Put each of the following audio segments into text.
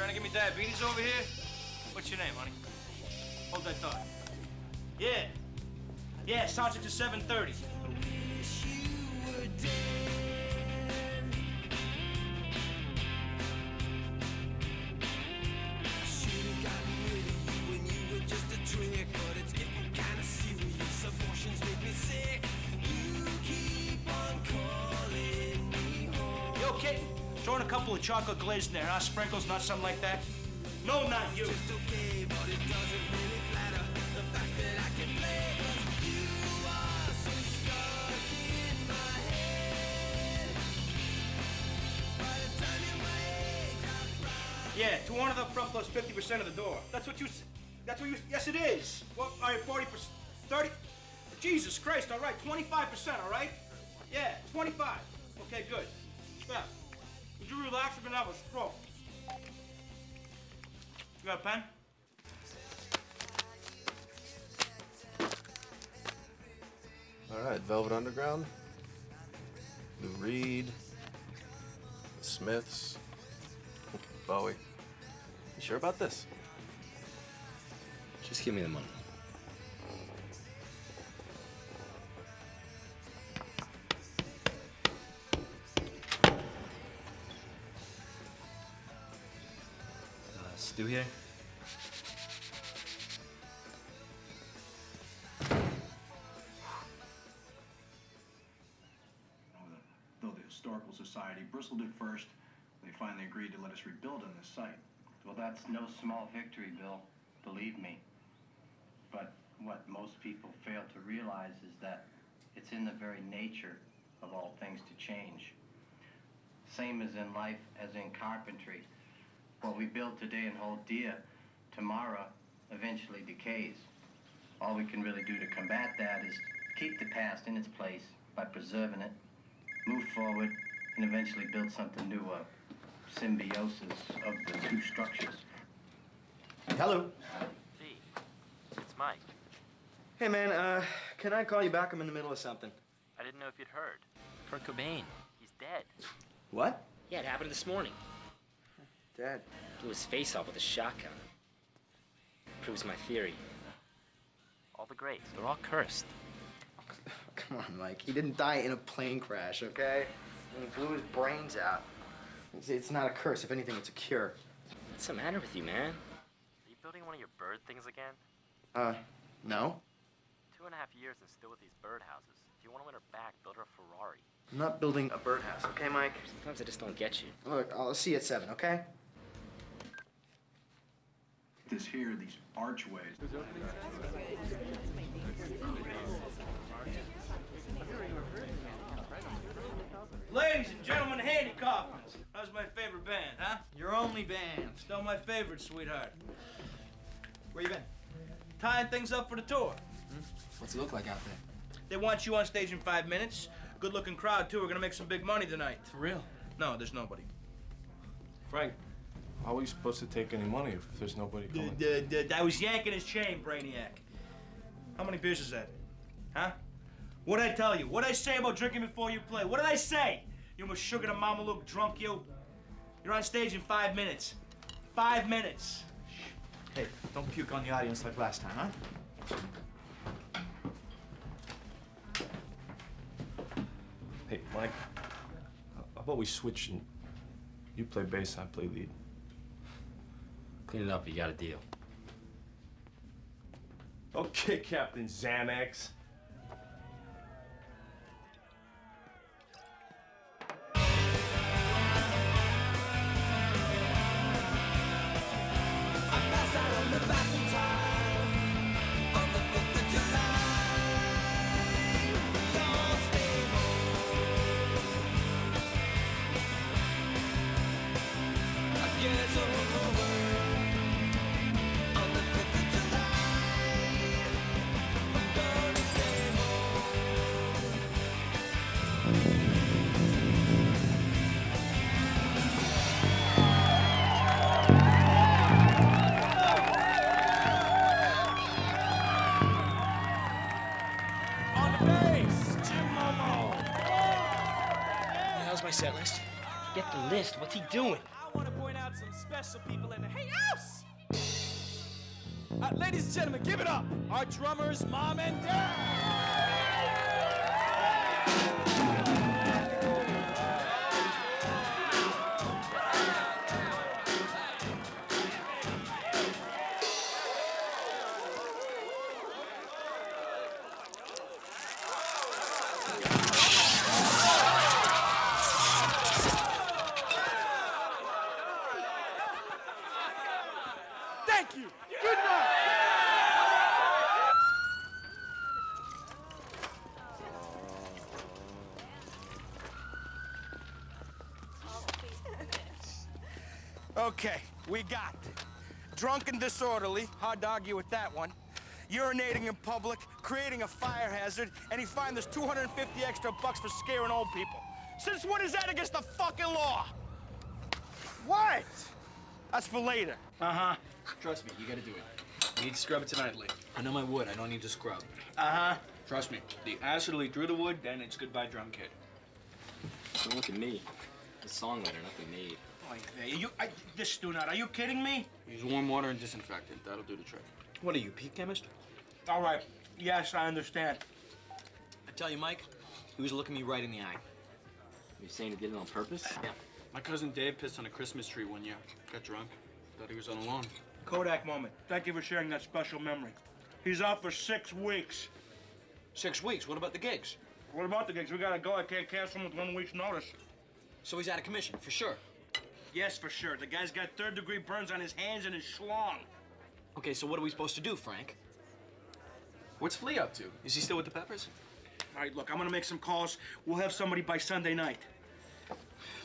trying to give me diabetes over here? What's your name, honey? Hold that thought. Yeah. Yeah, Sergeant to 730. Throwing a couple of chocolate glaze in there, huh? Sprinkles, not something like that? No, not you. Yeah, 200 up front plus 50% of the door. That's what you. s- That's what you. Yes, it is. Well, all right, 40%. 30. Jesus Christ, all right, 25%, all right? Yeah, 25. Okay, good. Yeah. Would you relax? You're gonna have a stroke. You got a pen? All right, Velvet Underground, Lou Reed, the Smiths, Bowie. You sure about this? Just give me the money. Uh, Stu here? Though the Historical Society bristled at first, they finally agreed to let us rebuild on this site. Well, that's no small victory, Bill. Believe me. But what most people fail to realize is that it's in the very nature of all things to change. Same as in life as in carpentry. What we build today and hold dear, tomorrow eventually decays. All we can really do to combat that is keep the past in its place by preserving it, move forward, and eventually build something new, a symbiosis of the two structures. Hello. Gee, it's Mike. Hey, man, uh, can I call you back? I'm in the middle of something. I didn't know if you'd heard. Kurt Cobain, he's dead. What? Yeah, it happened this morning. Dad. Blew his face off with a shotgun. Proves my theory. All the greats, they're all cursed. Come on, Mike. He didn't die in a plane crash, okay? And he blew his brains out. It's, it's not a curse. If anything, it's a cure. What's the matter with you, man? Are you building one of your bird things again? Uh, no. Two and a half years and still with these birdhouses. If you want to win her back, build her a Ferrari. I'm not building a birdhouse, okay, Mike? Sometimes I just don't get you. Look, I'll see you at 7, okay? This here, these archways. Ladies and gentlemen, Handy Coffins. How's my favorite band, huh? Your only band. Still my favorite, sweetheart. Where you been? Tying things up for the tour. Hmm? What's it look like out there? They want you on stage in five minutes. Good looking crowd, too. We're gonna make some big money tonight. For real? No, there's nobody. Frank, how are we supposed to take any money if there's nobody coming? I was yanking his chain, Brainiac. How many beers is that? Huh? What'd I tell you? What'd I say about drinking before you play? What did I say? You almost sugar to mama look drunk, you. You're on stage in five minutes. Five minutes. Hey, don't puke on the audience like last time, huh? Hey, Mike, how about we switch and you play bass, I play lead? Clean it up, you got a deal. Okay, Captain Xanax. Doing? I want to point out some special people in the House. Uh, ladies and gentlemen, give it up. Our drummers, Mom and Dad. Drunk and disorderly. Hard to argue with that one. Urinating in public, creating a fire hazard, and he fined us 250 extra bucks for scaring old people. Since when is that against the fucking law? What? That's for later. Uh-huh. Trust me, you gotta do it. You need to scrub it tonight, Lee. I know my wood, I don't need to scrub. Uh-huh. Trust me, the acid will leak through the wood, then it's goodbye drum kit. Don't look at me. The songwriter, not the maid. Oy vey, you, I, this do not. Are you kidding me? Use warm water and disinfectant. That'll do the trick. What are you, peak chemist? All right. Yes, I understand. I tell you, Mike, he was looking me right in the eye. You saying he did it on purpose? Yeah. My cousin Dave pissed on a Christmas tree one year. Got drunk. Thought he was on a lawn. Kodak moment. Thank you for sharing that special memory. He's out for six weeks. Six weeks. What about the gigs? What about the gigs? We gotta go. I can't cancel them with one week's notice. So he's out of commission, for sure. Yes, for sure. The guy's got third degree burns on his hands and his schlong. Okay, so what are we supposed to do, Frank? What's Flea up to? Is he still with the Peppers? All right, look, I'm gonna make some calls. We'll have somebody by Sunday night.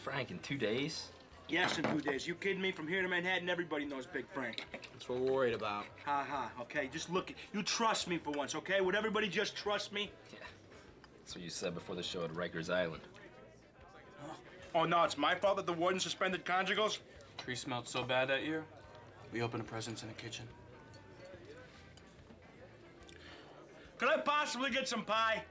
Frank, in two days? Yes, in two days. You kidding me? From here to Manhattan, everybody knows Big Frank. That's what we're worried about. Ha ha. Okay, just look. You trust me for once, okay? Would everybody just trust me? Yeah. That's what you said before the show at Rikers Island. Oh no, it's my fault that the warden suspended conjugals. Tree smelled so bad that year, we opened a presence in the kitchen. Could I possibly get some pie?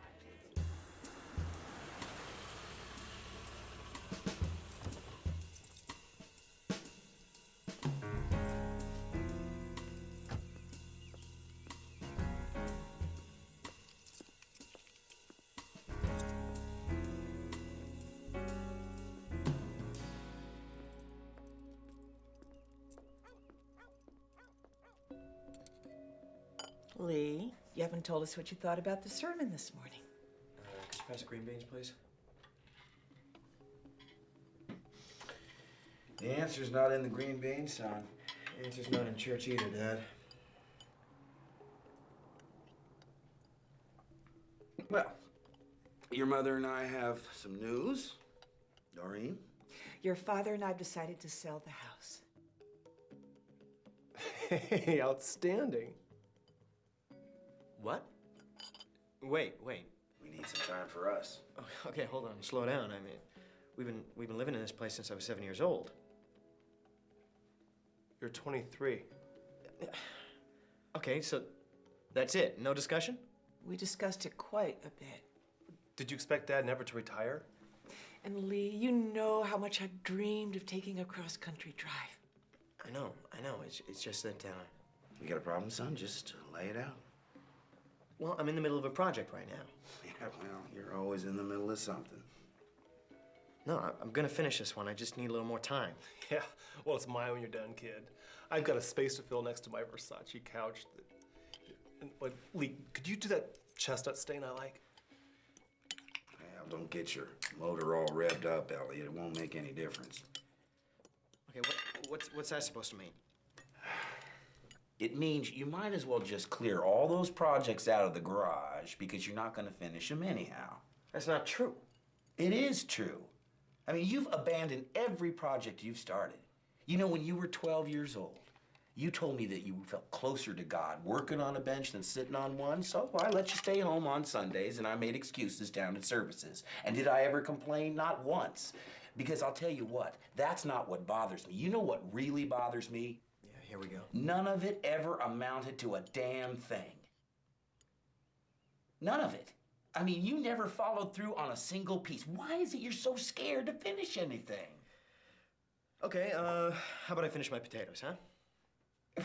Lee, you haven't told us what you thought about the sermon this morning. Could you pass the green beans, please? The answer's not in the green beans, son. The answer's not in church either, Dad. Well, your mother and I have some news. Doreen? Your father and I have decided to sell the house. Hey, outstanding. What? Wait, wait. We need some time for us. Okay, hold on. Slow down. I mean, we've been we've been living in this place since I was seven years old. You're 23. Okay, so that's it. No discussion? We discussed it quite a bit. Did you expect Dad never to retire? And Lee, you know how much I've dreamed of taking a cross-country drive. I know, I know. It's it's just that. Uh, You got a problem, son? Just lay it out. Well, I'm in the middle of a project right now. Yeah, well, you're always in the middle of something. No, I- I'm gonna finish this one. I just need a little more time. Yeah, well, it's mine when you're done, kid. I've got a space to fill next to my Versace couch. That, and, but, Lee, could you do that chestnut stain I like? Well, don't get your motor all revved up, Elliot. It won't make any difference. Okay, what what's what's that supposed to mean? It means you might as well just clear all those projects out of the garage because you're not going to finish them anyhow. That's not true. It is true. I mean, you've abandoned every project you've started. You know, when you were 12 years old, you told me that you felt closer to God working on a bench than sitting on one, so I let you stay home on Sundays and I made excuses down at services. And did I ever complain? Not once. Because I'll tell you what, that's not what bothers me. You know what really bothers me? Here we go. None of it ever amounted to a damn thing. None of it. I mean, you never followed through on a single piece. Why is it you're so scared to finish anything? Okay, uh, how about I finish my potatoes, huh?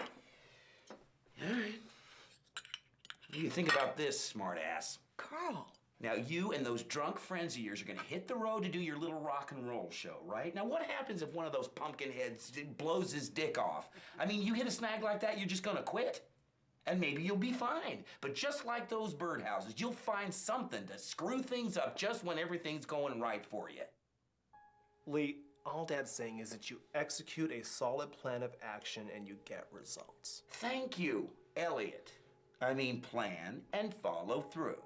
All right. What Do you think about this, smartass. Carl. Now, you and those drunk friends of yours are gonna hit the road to do your little rock and roll show, right? Now, what happens if one of those pumpkin heads blows his dick off? I mean, you hit a snag like that, you're just gonna quit? And maybe you'll be fine. But just like those birdhouses, you'll find something to screw things up just when everything's going right for you. Lee, all Dad's saying is that you execute a solid plan of action and you get results. Thank you, Elliot. I mean, plan and follow through.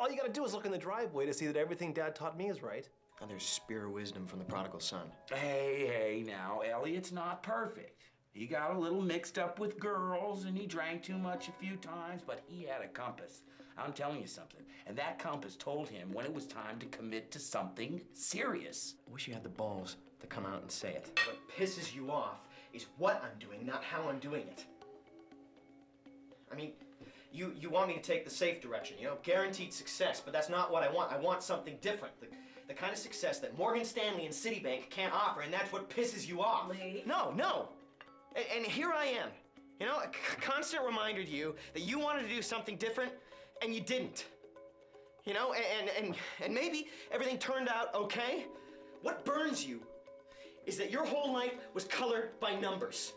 All you gotta do is look in the driveway to see that everything Dad taught me is right. And there's spear of wisdom from the prodigal son. Hey, hey, now, Elliot's not perfect. He got a little mixed up with girls and he drank too much a few times, but he had a compass. I'm telling you something. And that compass told him when it was time to commit to something serious. I wish you had the balls to come out and say it. What pisses you off is what I'm doing, not how I'm doing it. I mean, you, you want me to take the safe direction, you know, guaranteed success, but that's not what I want. I want something different. The, the kind of success that Morgan Stanley and Citibank can't offer, and that's what pisses you off. Lee? No, no. And, and here I am, you know, a constant reminder to you that you wanted to do something different, and you didn't. You know, and, and, and maybe everything turned out okay. What burns you is that your whole life was colored by numbers.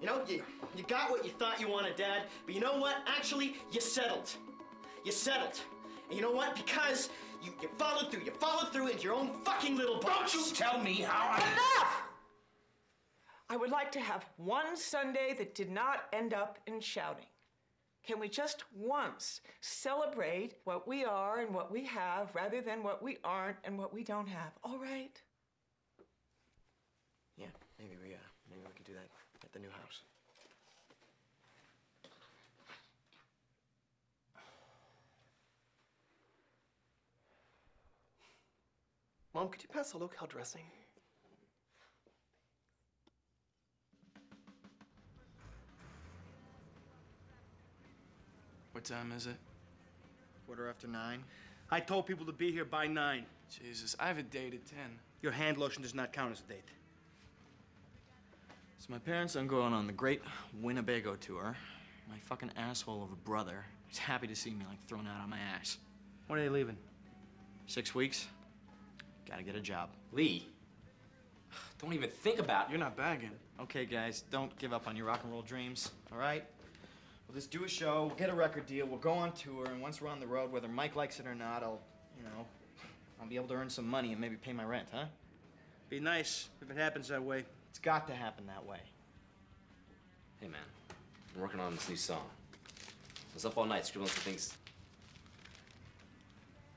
You know, you, you got what you thought you wanted, Dad, but you know what? Actually, you settled. You settled. And you know what? Because you, you followed through. You followed through into your own fucking little box. Don't you tell me how I. Enough! I would like to have one Sunday that did not end up in shouting. Can we just once celebrate what we are and what we have rather than what we aren't and what we don't have? All right? Yeah, maybe we, uh, maybe we could do that at the new house. Mom, could you pass the locale dressing? What time is it? Quarter after nine. I told people to be here by nine. Jesus, I have a date at 10. Your hand lotion does not count as a date. So my parents are going on the great Winnebago tour. My fucking asshole of a brother is happy to see me like thrown out on my ass. When are they leaving? Six weeks. Gotta get a job. Lee, don't even think about it. You're not bagging. Okay, guys, don't give up on your rock and roll dreams, all right? We'll just do a show, we'll get a record deal, we'll go on tour, and once we're on the road, whether Mike likes it or not, I'll, you know, I'll be able to earn some money and maybe pay my rent, huh? Be nice if it happens that way. It's got to happen that way. Hey man, I'm working on this new song. I was up all night scribbling some things.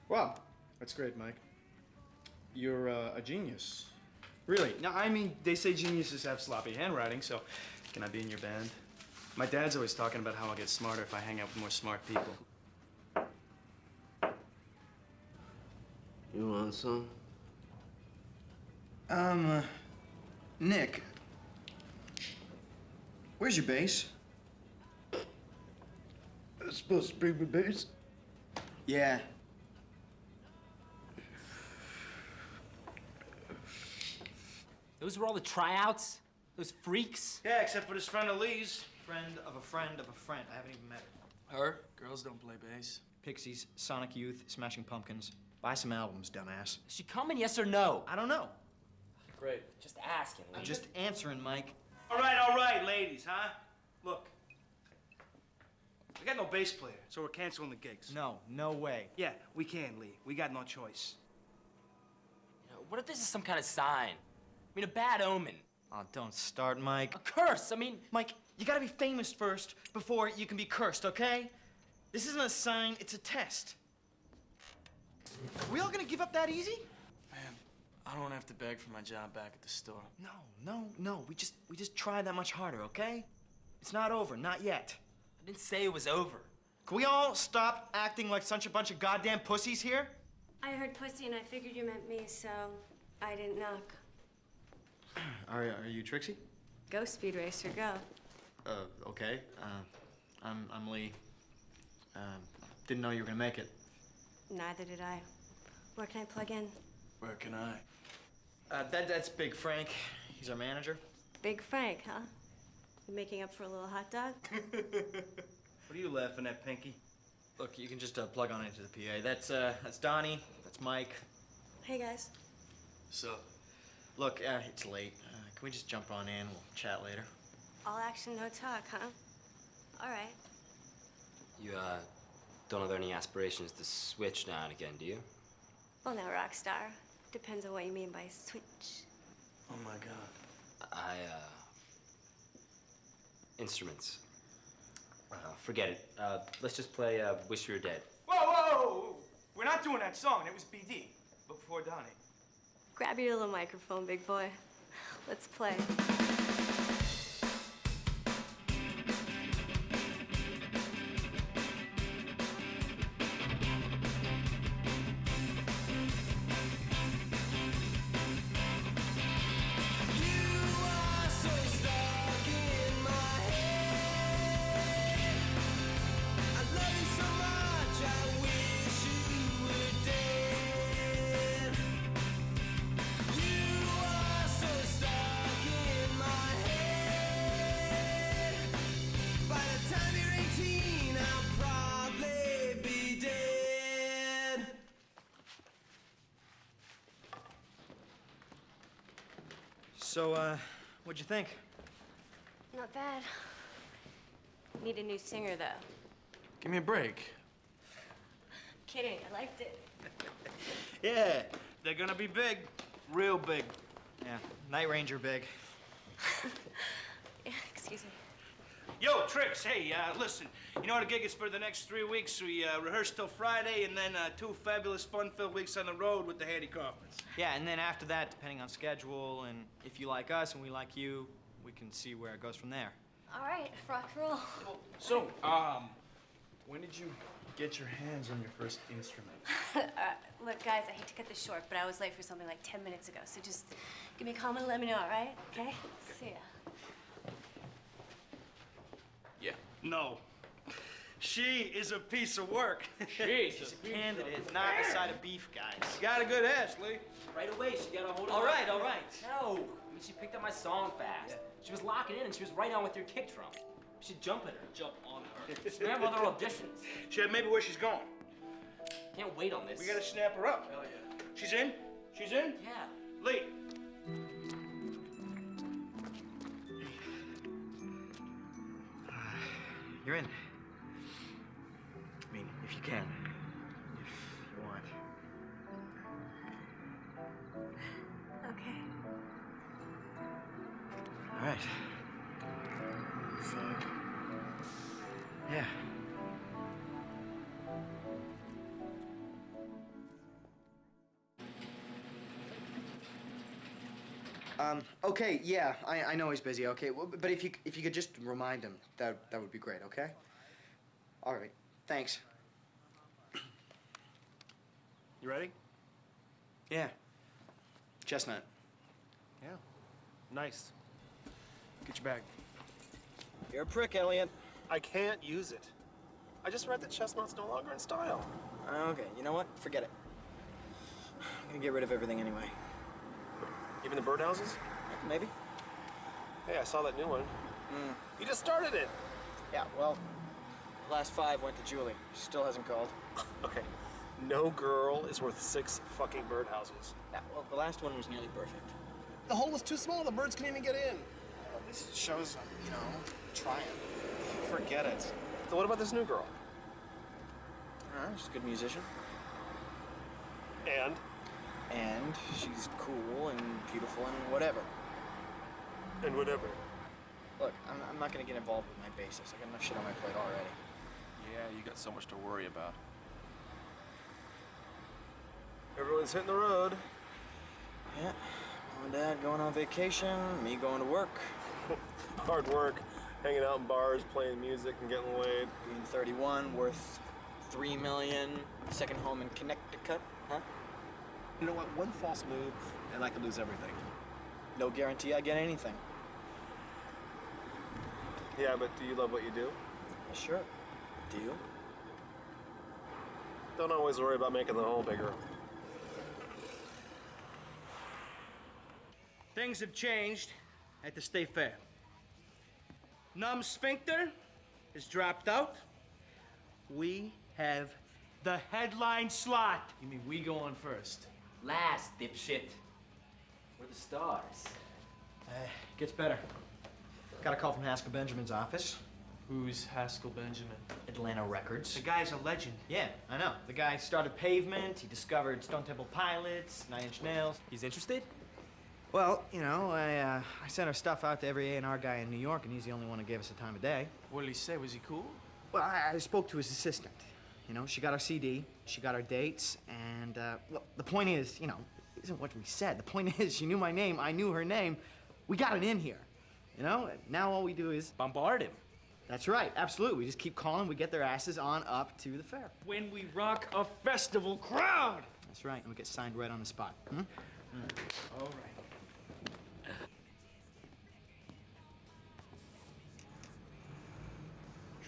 Wow, that's great, Mike. You're uh, a genius. Really? Now, I mean, they say geniuses have sloppy handwriting, so can I be in your band? My dad's always talking about how I'll get smarter if I hang out with more smart people. You want some? Um, uh, Nick, where's your bass? I'm supposed to bring my bass. Yeah. Those were all the tryouts? Those freaks? Yeah, except for this friend of Lee's. Friend of a friend of a friend. I haven't even met her. Her? Girls don't play bass. Pixies, Sonic Youth, Smashing Pumpkins. Buy some albums, dumbass. Is she coming, yes or no? I don't know. Great. Just asking, Lee. I'm just answering, Mike. All right, all right, ladies, huh? Look, we got no bass player, so we're canceling the gigs. No, no way. Yeah, we can, Lee. We got no choice. You know, what if this is some kind of sign? I mean, a bad omen. Oh, don't start, Mike. A curse. I mean, Mike, you gotta be famous first before you can be cursed, okay? This isn't a sign, it's a test. Are we all gonna give up that easy? Man, I don't have to beg for my job back at the store. No, no, no. We just we just try that much harder, okay? It's not over, not yet. I didn't say it was over. Can we all stop acting like such a bunch of goddamn pussies here? I heard pussy and I figured you meant me, so I didn't knock. Are, are you Trixie? Go, Speed Racer, go. Uh, okay. Uh, I'm, I'm Lee. Um, didn't know you were gonna make it. Neither did I. Where can I plug in? Where can I? Uh, that, that's Big Frank. He's our manager. Big Frank, huh? You making up for a little hot dog? What are you laughing at, Pinky? Look, you can just uh, plug on into the PA. That's uh, that's Donnie. That's Mike. hey, guys. So, look, uh, it's late. Uh, can we just jump on in? We'll chat later. All action, no talk, huh? All right. You, uh, don't have any aspirations to switch now and again, do you? Well, now, rock star. Depends on what you mean by switch. Oh my God. I, uh, instruments. Uh, forget it. Uh, let's just play, uh, Wish You Were Dead. Whoa, whoa, whoa, whoa! We're not doing that song. It was BD, but before Donnie. Grab your little microphone, big boy. Let's play. So, uh, what'd you think? Not bad. Need a new singer, though. Give me a break. Kidding, I liked it. Yeah, they're gonna be big. Real big. Yeah, Night Ranger big. Yeah, excuse me. Yo, Trix, hey, uh, listen. You know the gig is for the next three weeks. We uh, rehearse till Friday, and then uh, two fabulous, fun-filled weeks on the road with the Handy Kaufmans. Yeah, and then after that, depending on schedule and if you like us and we like you, we can see where it goes from there. All right, rock and roll. So, um, when did you get your hands on your first instrument? uh, look, guys, I hate to cut this short, but I was late for something like 10 minutes ago, so just give me a comment and let me know, all right? Okay? See ya. Yeah. No. She is a piece of work. She's a candidate, not a side of beef, guys. Got a good ass, Lee. Right away, she got a hold of All my- right, all right. No. I mean, she picked up my song fast. She was locking in and she was right on with your kick drum. You should jump at her. Jump on her. We have other auditions. She had maybe where she's going. Can't wait on this. We gotta snap her up. Hell yeah. She's in? She's in? Yeah. Lee. You're in. Can. If you want. Okay. All right. See ya. Yeah. Um, okay, yeah, I, I know he's busy, okay, well, but if you, if you could just remind him, that, that would be great, okay? All right, thanks. You ready? Yeah. Chestnut. Yeah. Nice. Get your bag. You're a prick, Elliot. I can't use it. I just read that chestnut's no longer in style. Okay, you know what? Forget it. I'm gonna get rid of everything anyway. Even the birdhouses? Maybe? Hey, I saw that new one. Mm. You just started it. Yeah, well, last five went to Julie. She still hasn't called. Okay. No girl is worth six fucking birdhouses. Yeah, well, the last one was nearly perfect. The hole was too small. The birds couldn't even get in. This shows, you know, trying. Forget it. So what about this new girl? Uh, she's a good musician. And? And she's cool and beautiful and whatever. And whatever. Look, I'm, I'm not gonna get involved with my bassist. I got enough shit on my plate already. Yeah, you got so much to worry about. Everyone's hitting the road. Yeah. Mom and Dad going on vacation, me going to work. Hard work, hanging out in bars, playing music, and getting laid. Being 31, worth three million, second home in Connecticut, huh? You know what? One false move, and I could lose everything. No guarantee I get anything. Yeah, but do you love what you do? Sure. Do you? Don't always worry about making the hole bigger. Things have changed at the state fair. Numb sphincter is dropped out. We have the headline slot. You mean we go on first? Last, dipshit. We're the stars. Uh, gets better. Got a call from Haskell Benjamin's office. Who's Haskell Benjamin? Atlantic Records. The guy's a legend. Yeah, I know. The guy started Pavement, he discovered Stone Temple Pilots, Nine Inch Nails. He's interested? Well, you know, I, uh, I sent our stuff out to every A&R guy in New York, and he's the only one who gave us the time of day. What did he say? Was he cool? Well, I, I spoke to his assistant. You know, she got our CD, she got our dates, and, uh, well, the point is, you know, isn't what we said. The point is, she knew my name, I knew her name. We got it in here. You know, now all we do is bombard him. That's right, absolutely. We just keep calling, we get their asses on up to the fair. When we rock a festival crowd. That's right, and we get signed right on the spot. Hmm? All right.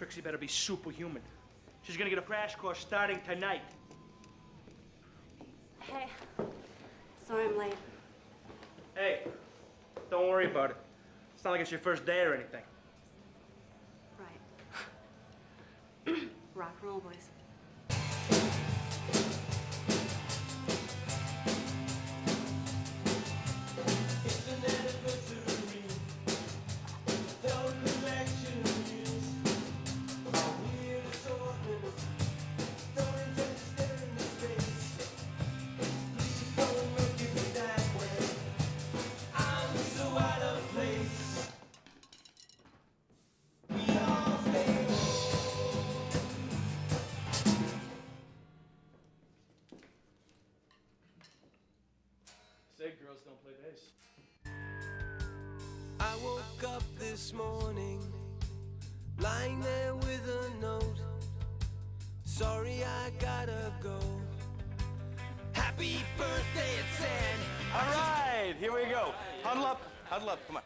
Trixie better be superhuman. She's gonna get a crash course starting tonight. Hey, sorry I'm late. Hey, don't worry about it. It's not like it's your first day or anything. Right. Rock and roll, boys. Girls don't play bass. I woke up this morning, lying there with a note. Sorry, I gotta go. Happy birthday, it said. All right, here we go. Huddle up, huddle up, come on.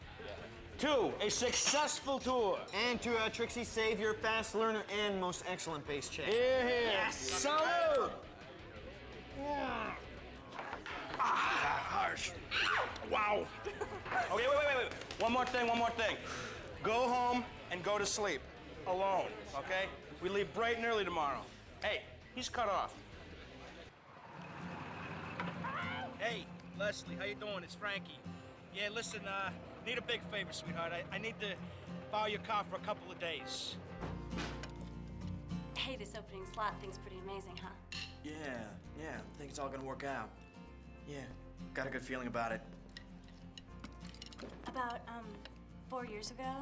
Two, a successful tour. And to uh, Trixie Savior, fast learner, and most excellent bass check. Here, here. Yes! Salute! Ah, harsh. Wow. Okay, wait, wait, wait, wait. One more thing, one more thing. Go home and go to sleep. Alone, okay? We leave bright and early tomorrow. Hey, he's cut off. Hey, Leslie, how you doing? It's Frankie. Yeah, listen, uh, need a big favor, sweetheart. I, I need to borrow your car for a couple of days. Hey, this opening slot thing's pretty amazing, huh? Yeah, yeah. I think it's all gonna work out. Yeah, got a good feeling about it. About, um, four years ago,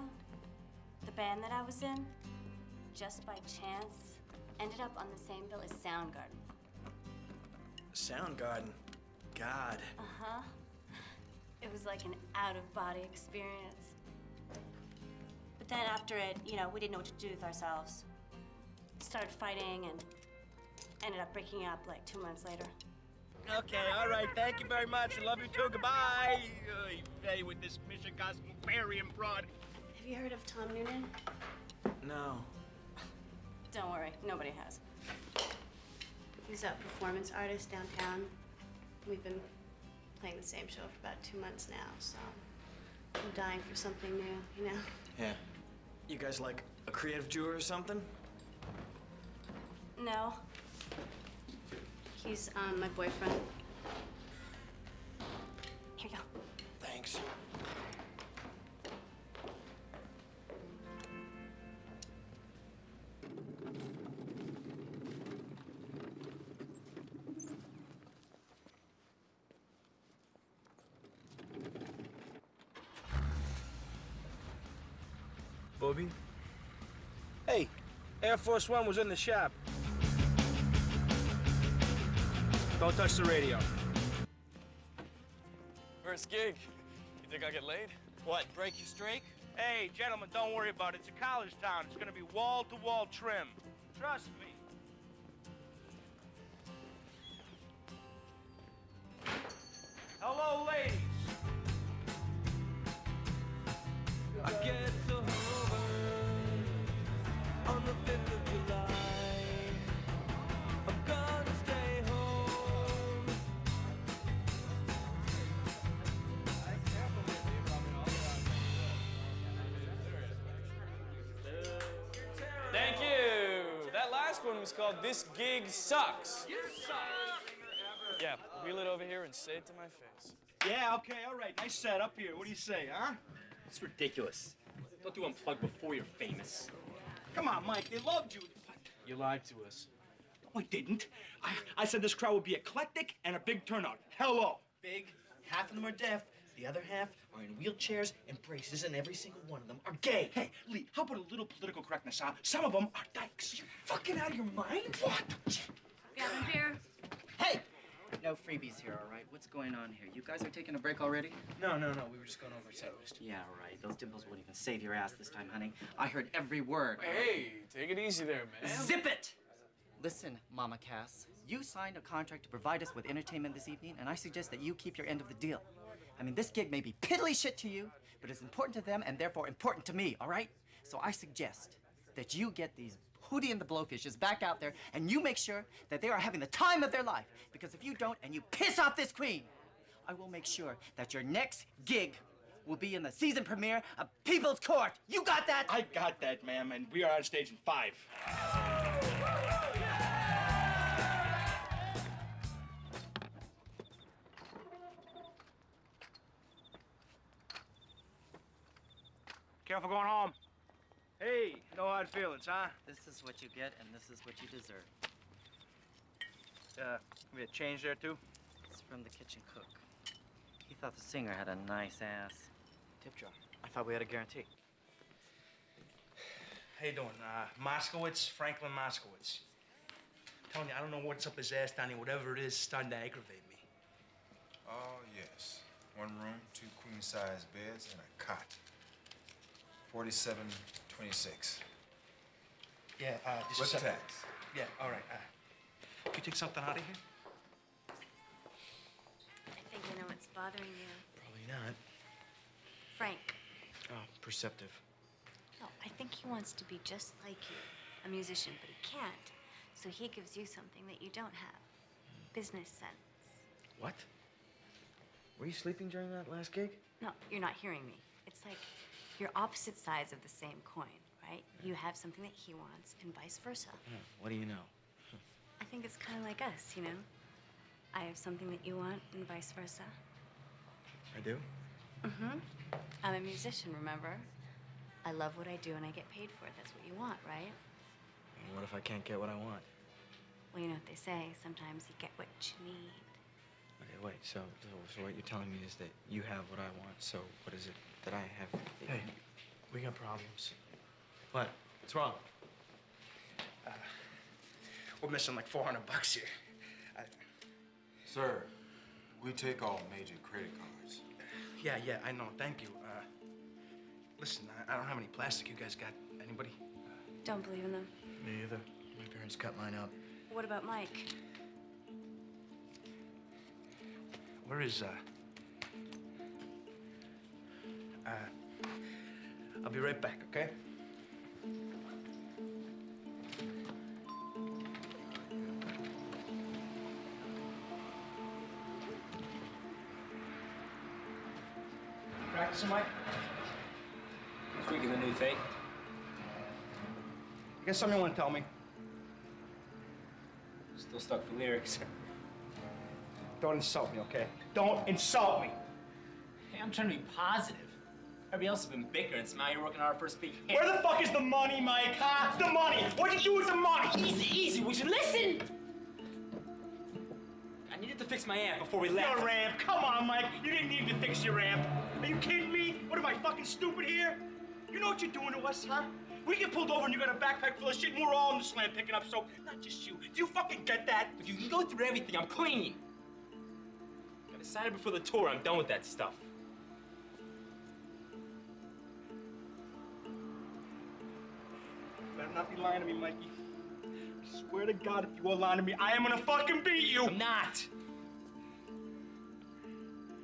the band that I was in, just by chance, ended up on the same bill as Soundgarden. Soundgarden. God. Uh-huh. It was like an out-of-body experience. But then after it, you know, we didn't know what to do with ourselves. Started fighting and ended up breaking up like two months later. Okay, all right. Thank you very much. I love you too. Goodbye. Oy vey with this mission Michigan Barbarian broad. Have you heard of Tom Noonan? No. Don't worry, nobody has. He's a performance artist downtown. We've been playing the same show for about two months now, so I'm dying for something new, you know? Yeah. You guys like a creative Jew or something? No. He's um, my boyfriend. Here you go. Thanks. Bobby? Hey, Air Force One was in the shop. Don't touch the radio. First gig. You think I get laid? What, break your streak? Hey, gentlemen, don't worry about it. It's a college town. It's gonna be wall-to-wall trim. Trust me. Gig Sucks. You suck! Yeah, wheel it over here and say it to my face. Yeah, okay, all right. Nice set up here. What do you say, huh? It's ridiculous. Don't do unplug before you're famous. Come on, Mike. They loved you. You lied to us. No, I didn't. I, I said this crowd would be eclectic and a big turnout. Hello. Big. Half of them are deaf. The other half are in wheelchairs and braces, and every single one of them are gay. Hey, Lee, how about a little political correctness, huh? Some of them are dykes. You fucking out of your mind? What? Gavin beer. Hey! No freebies here, all right? What's going on here? You guys are taking a break already? No, no, no. We were just going over set list. Yeah, right. Those dimples won't even save your ass this time, honey. I heard every word. Hey, take it easy there, man. Zip it! Listen, Mama Cass, you signed a contract to provide us with entertainment this evening, and I suggest that you keep your end of the deal. I mean, this gig may be piddly shit to you, but it's important to them and therefore important to me, all right? So I suggest that you get these Hootie and the Blowfishes back out there and you make sure that they are having the time of their life. Because if you don't and you piss off this queen, I will make sure that your next gig will be in the season premiere of People's Court. You got that? I got that, ma'am, and we are on stage in five. Careful going home. Hey, no hard feelings, huh? This is what you get, and this is what you deserve. Uh, we had change there too? It's from the kitchen cook. He thought the singer had a nice ass. Tip jar. I thought we had a guarantee. How you doing? Uh, Moskowitz, Franklin Moskowitz. telling you, I don't know what's up his ass down here. Whatever it is, it's starting to aggravate me. Oh, yes. One room, two queen-size beds, and a cot. Forty-seven twenty-six. Yeah, uh, just What's a the sec- tax? Yeah, all right. Uh, can you take something out of here? I think I know what's bothering you. Probably not. Frank. Oh, perceptive. No, I think he wants to be just like you, a musician, but he can't. So he gives you something that you don't have. Business sense. What? Were you sleeping during that last gig? No, you're not hearing me. It's like you're opposite sides of the same coin, right? You have something that he wants and vice versa. Hmm, What do you know? I think it's kind of like us, you know? I have something that you want and vice versa. I do? Mm-hmm. I'm a musician, remember? I love what I do and I get paid for it. That's what you want, right? And what if I can't get what I want? Well, you know what they say. Sometimes you get what you need. Okay, wait. So, so what you're telling me is that you have what I want. So, what is it that I have? Hey, we got problems. What? What's wrong? Uh, we're missing like 400 bucks here. I, Sir, we take all major credit cards. yeah, yeah, I know. Thank you. Uh, listen, I, I don't have any plastic. You guys got anybody? Don't believe in them. Me either. My parents cut mine out. What about Mike? Where is, uh... Uh, I'll be right back, okay? Practicing, Mike? Tweaking the new thing. You got something you want to tell me? Still stuck for lyrics. Don't insult me, okay? Don't insult me! Hey, I'm trying to be positive. Everybody else has been bickering, so now you're working on our first hit. Where the fuck is the money, Mike? Huh? The money! What'd you do with the money? Easy, easy. Would you listen? I needed to fix my amp before we left. Your ramp. Come on, Mike. You didn't need to fix your ramp. Are you kidding me? What am I fucking stupid here? You know what you're doing to us, huh? We get pulled over and you got a backpack full of shit and we're all in the slam picking up soap. Not just you. Do you fucking get that? If you can go through everything, I'm clean. I decided before the tour I'm done with that stuff. Better not be lying to me, Mikey. I swear to God, if you are lying to me, I am gonna fucking beat you. I'm not.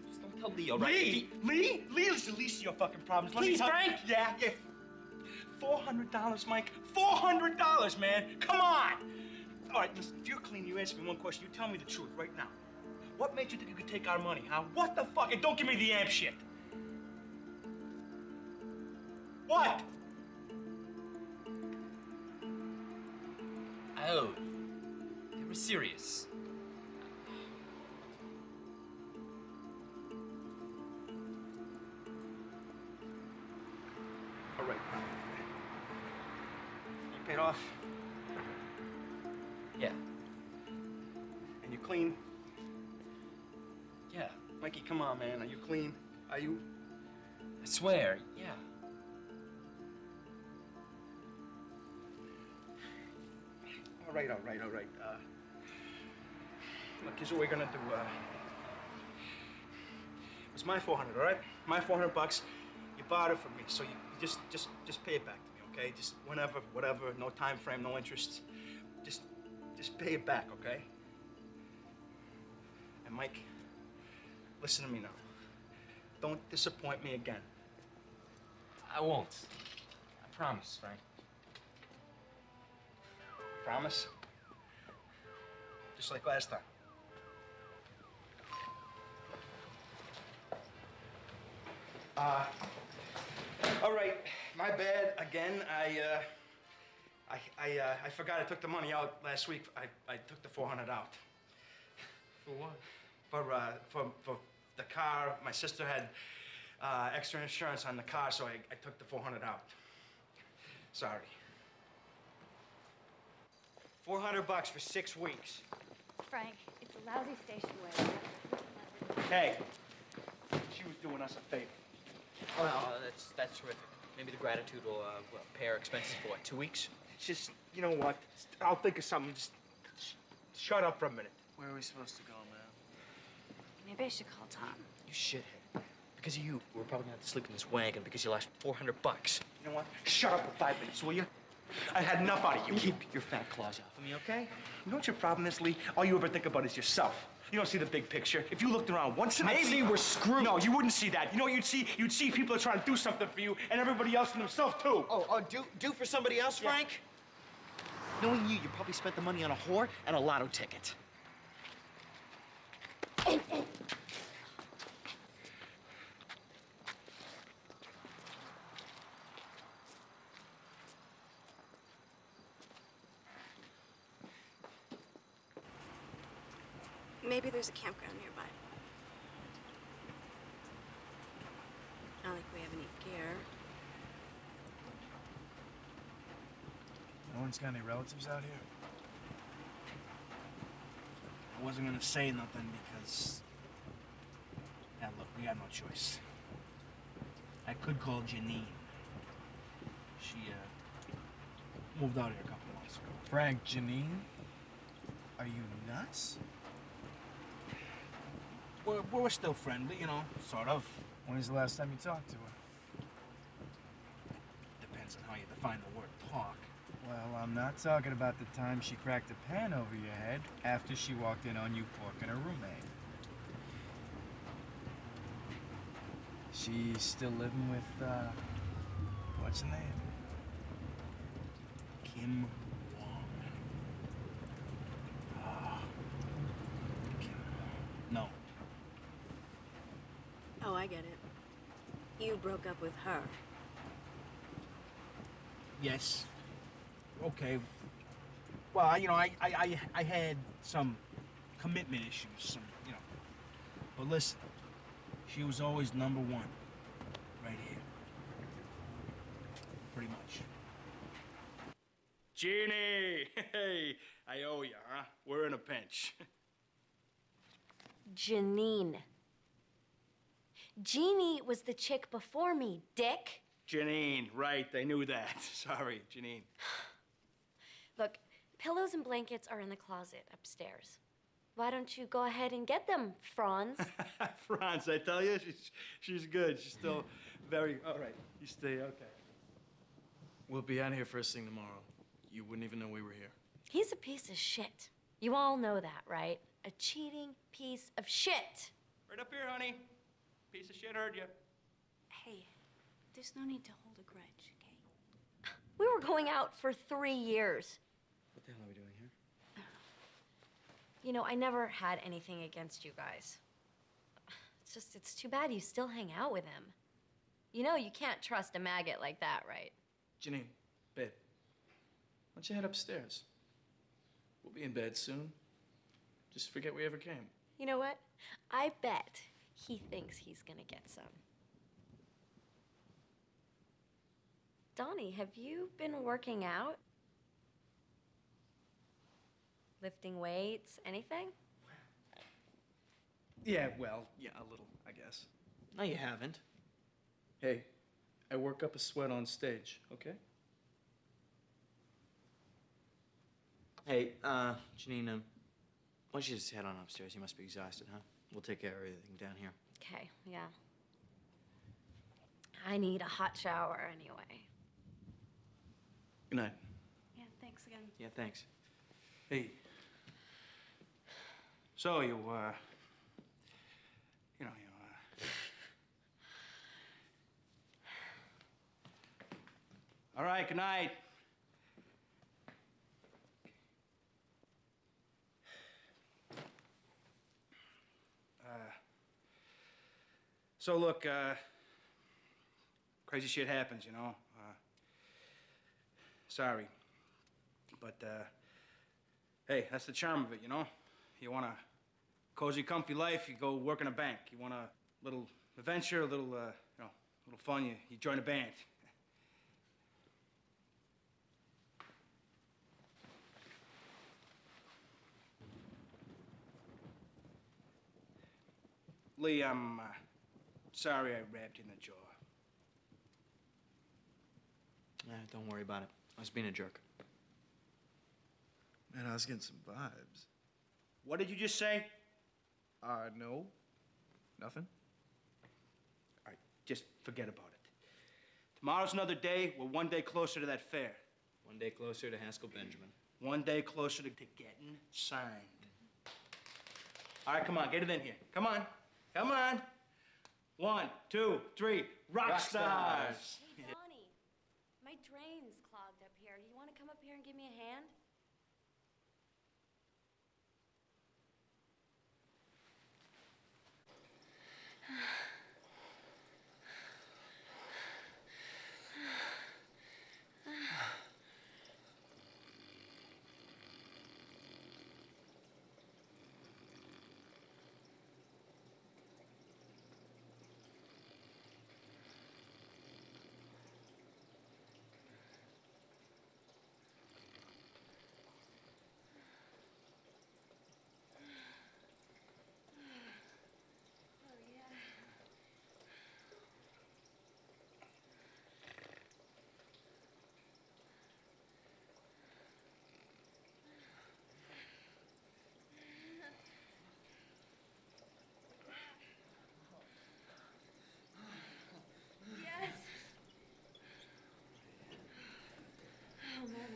Just don't tell Leo, right? Lee, Lee, Lee is the least of your fucking problems. Let me Please, tell- Frank. Yeah, yeah. Four hundred dollars, Mike. Four hundred dollars, man. Come on. All right, listen. If you're clean, you answer me one question. You tell me the truth right now. What made you think you could take our money, huh? What the fuck? And don't give me the amp shit. What? Dude, they were serious. All right. You paid off? Yeah. And you clean? Yeah. Mikey, come on, man. Are you clean? Are you? I swear, yeah. All right, all right, all right. Uh, look, here's what we're gonna do. Uh, it's my 400, all right? My 400 bucks. You bought it from me, so you, you just, just, just pay it back to me, okay? Just whenever, whatever. No time frame, no interest. Just, just pay it back, okay? And Mike, listen to me now. Don't disappoint me again. I won't. I promise, Frank. Promise? Just like last time. Uh, all right, my bad again. I, uh, I, I, uh, I forgot I took the money out last week. I, I took the 400 out. For what? For, uh, for, for the car. My sister had uh, extra insurance on the car, so I, I took the 400 out. Sorry. 400 bucks for six weeks. Frank, it's a lousy station wagon. Hey, she was doing us a favor. Well, that's that's terrific. Maybe the gratitude will uh, well, pay our expenses for what, two weeks? Just, you know what? I'll think of something. Just sh- shut up for a minute. Where are we supposed to go, man? Maybe I should call Tom. You shithead. Because of you, we're probably gonna have to sleep in this wagon because you lost 400 bucks. You know what? Shut up for five minutes, will you? I had enough out of you. Keep your fat claws off of me, okay? You know what your problem is, Lee? All you ever think about is yourself. You don't see the big picture. If you looked around once, in a while, Maybe we're screwed. No, you wouldn't see that. You know what you'd see? You'd see people are trying to do something for you, and everybody else and themselves too. Oh, oh, do do for somebody else, Yeah. Frank? Knowing you, you probably spent the money on a whore and a lotto ticket. Oh, oh, Maybe there's a campground nearby. Not like we have any gear. No one's got any relatives out here? I wasn't gonna say nothing because. Yeah, look, we got no choice. I could call Janine. She, uh, moved out here a couple months ago. Frank, Janine? Are you nuts? We're, we're still friendly, you know, sort of. When's the last time you talked to her? Depends on how you define the word talk. Well, I'm not talking about the time she cracked a pan over your head after she walked in on you porking her roommate. She's still living with, uh, what's her name? Kim Wong. Ah. Kim Wong. No. Oh, I get it. You broke up with her. Yes. Okay. Well, I- you know, I, I, I, I had some commitment issues, some, you know. But listen, she was always number one, right here. Pretty much. Jeannie, hey, I owe you, huh? We're in a pinch. Janine. Jeannie was the chick before me, dick. Janine, right? I knew that. Sorry, Janine. Look, pillows and blankets are in the closet upstairs. Why don't you go ahead and get them, Franz? Franz, I tell you, she's she's good. She's still very all right. You stay okay. We'll be out here first thing tomorrow. You wouldn't even know we were here. He's a piece of shit. You all know that, right? A cheating piece of shit. Right up here, honey. Piece of shit heard you. Hey, there's no need to hold a grudge, okay? We were going out for three years. What the hell are we doing here? You know, I never had anything against you guys. It's just, it's too bad you still hang out with him. You know, you can't trust a maggot like that, right? Janine, babe, why don't you head upstairs? We'll be in bed soon. Just forget we ever came. You know what? I bet he thinks he's gonna get some. Donnie, have you been working out? Lifting weights, anything? Yeah, well, yeah, a little, I guess. No, you haven't. Hey, I work up a sweat on stage, okay? Hey, uh, Janine, um, why don't you just head on upstairs? You must be exhausted, huh? We'll take care of everything down here. Okay, yeah. I need a hot shower anyway. Good night. Yeah, thanks again. Yeah, thanks. Hey. So you, uh, you know, you, uh. All right, good night. Uh, so look, uh, crazy shit happens, you know. Uh, sorry, but uh, hey, that's the charm of it, you know. You want a cozy, comfy life, you go work in a bank. You want a little adventure, a little, uh, you know, a little fun, you, you join a band. Lee, I'm uh, sorry I rabbed you in the jaw. Eh, don't worry about it. I was being a jerk. Man, I was getting some vibes. What did you just say? Uh, no. Nothing. All right, just forget about it. Tomorrow's another day. We're one day closer to that fair. One day closer to Haskell Benjamin. One day closer to, to getting signed. All right, come on, get it in here. Come on, come on. One, two, three. Rock, Rock stars. stars. Hey, Donnie, my drain's clogged up here. Do you want to come up here and give me a hand? Yes. Oh, man.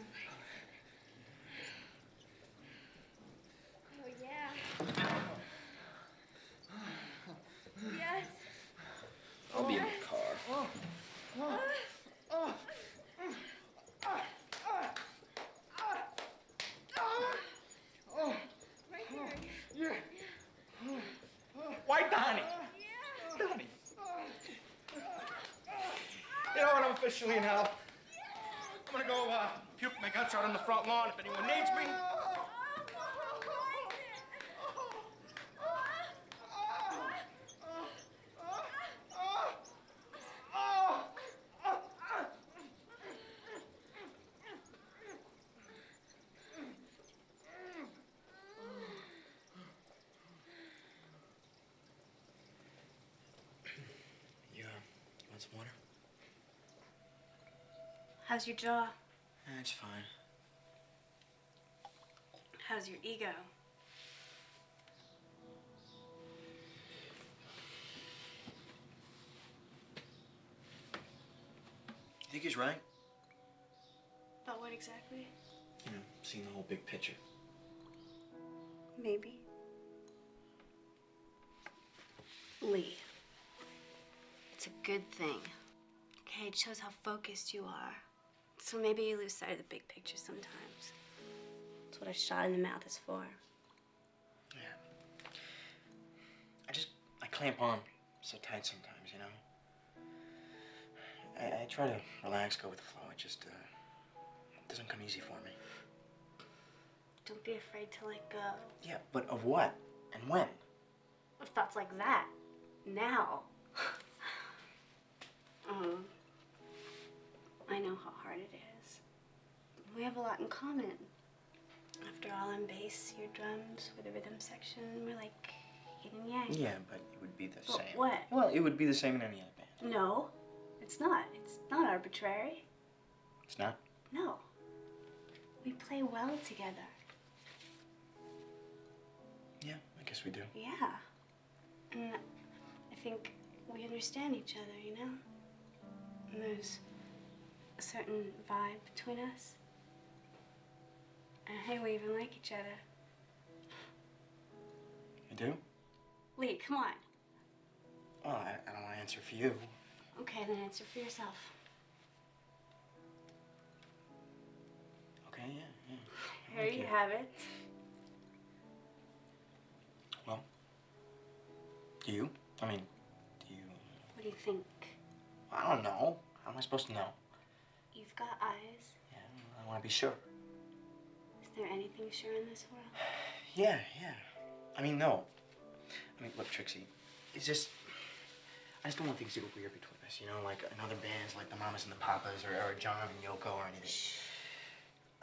Oh, yeah. Yes. I'll be in the car. Right here. Why, Donnie? Donnie. You know what? I'm officially hell. I'm gonna go uh, puke my guts out on the front lawn if anyone needs me. You, uh, you want some water? How's your jaw? Eh, it's fine. How's your ego? You think he's right? About what exactly? You know, seeing the whole big picture. Maybe. Lee. It's a good thing. Okay, it shows how focused you are. So maybe you lose sight of the big picture sometimes. That's what a shot in the mouth is for. Yeah. I just, I clamp on so tight sometimes, you know? I, I try to relax, go with the flow. It just, uh, it doesn't come easy for me. Don't be afraid to let go. Yeah, but of what? And when? Of thoughts like that. Now. um, I know how hard it is. We have a lot in common. After all, I'm bass, you're drums, with the rhythm section. We're like yin and yang. Yeah, but it would be the But same. what? Well, it would be the same in any other band. No, it's not. It's not arbitrary. It's not? No. We play well together. Yeah, I guess we do. Yeah. And I think we understand each other, you know? And there's a certain vibe between us. And hey, we even like each other. You do? Lee, come on. Well, I, I don't want to answer for you. Okay, then answer for yourself. Okay, yeah, yeah. Here you have it. Well, do you? I mean, do you? What do you think? I don't know. How am I supposed to know? Got eyes. Yeah, I want to be sure. Is there anything sure in this world? Yeah, yeah. I mean, no. I mean, look, Trixie, it's just. I just don't want things to go weird between us, you know, like in other bands, like the Mamas and the Papas, or, or John and Yoko, or anything.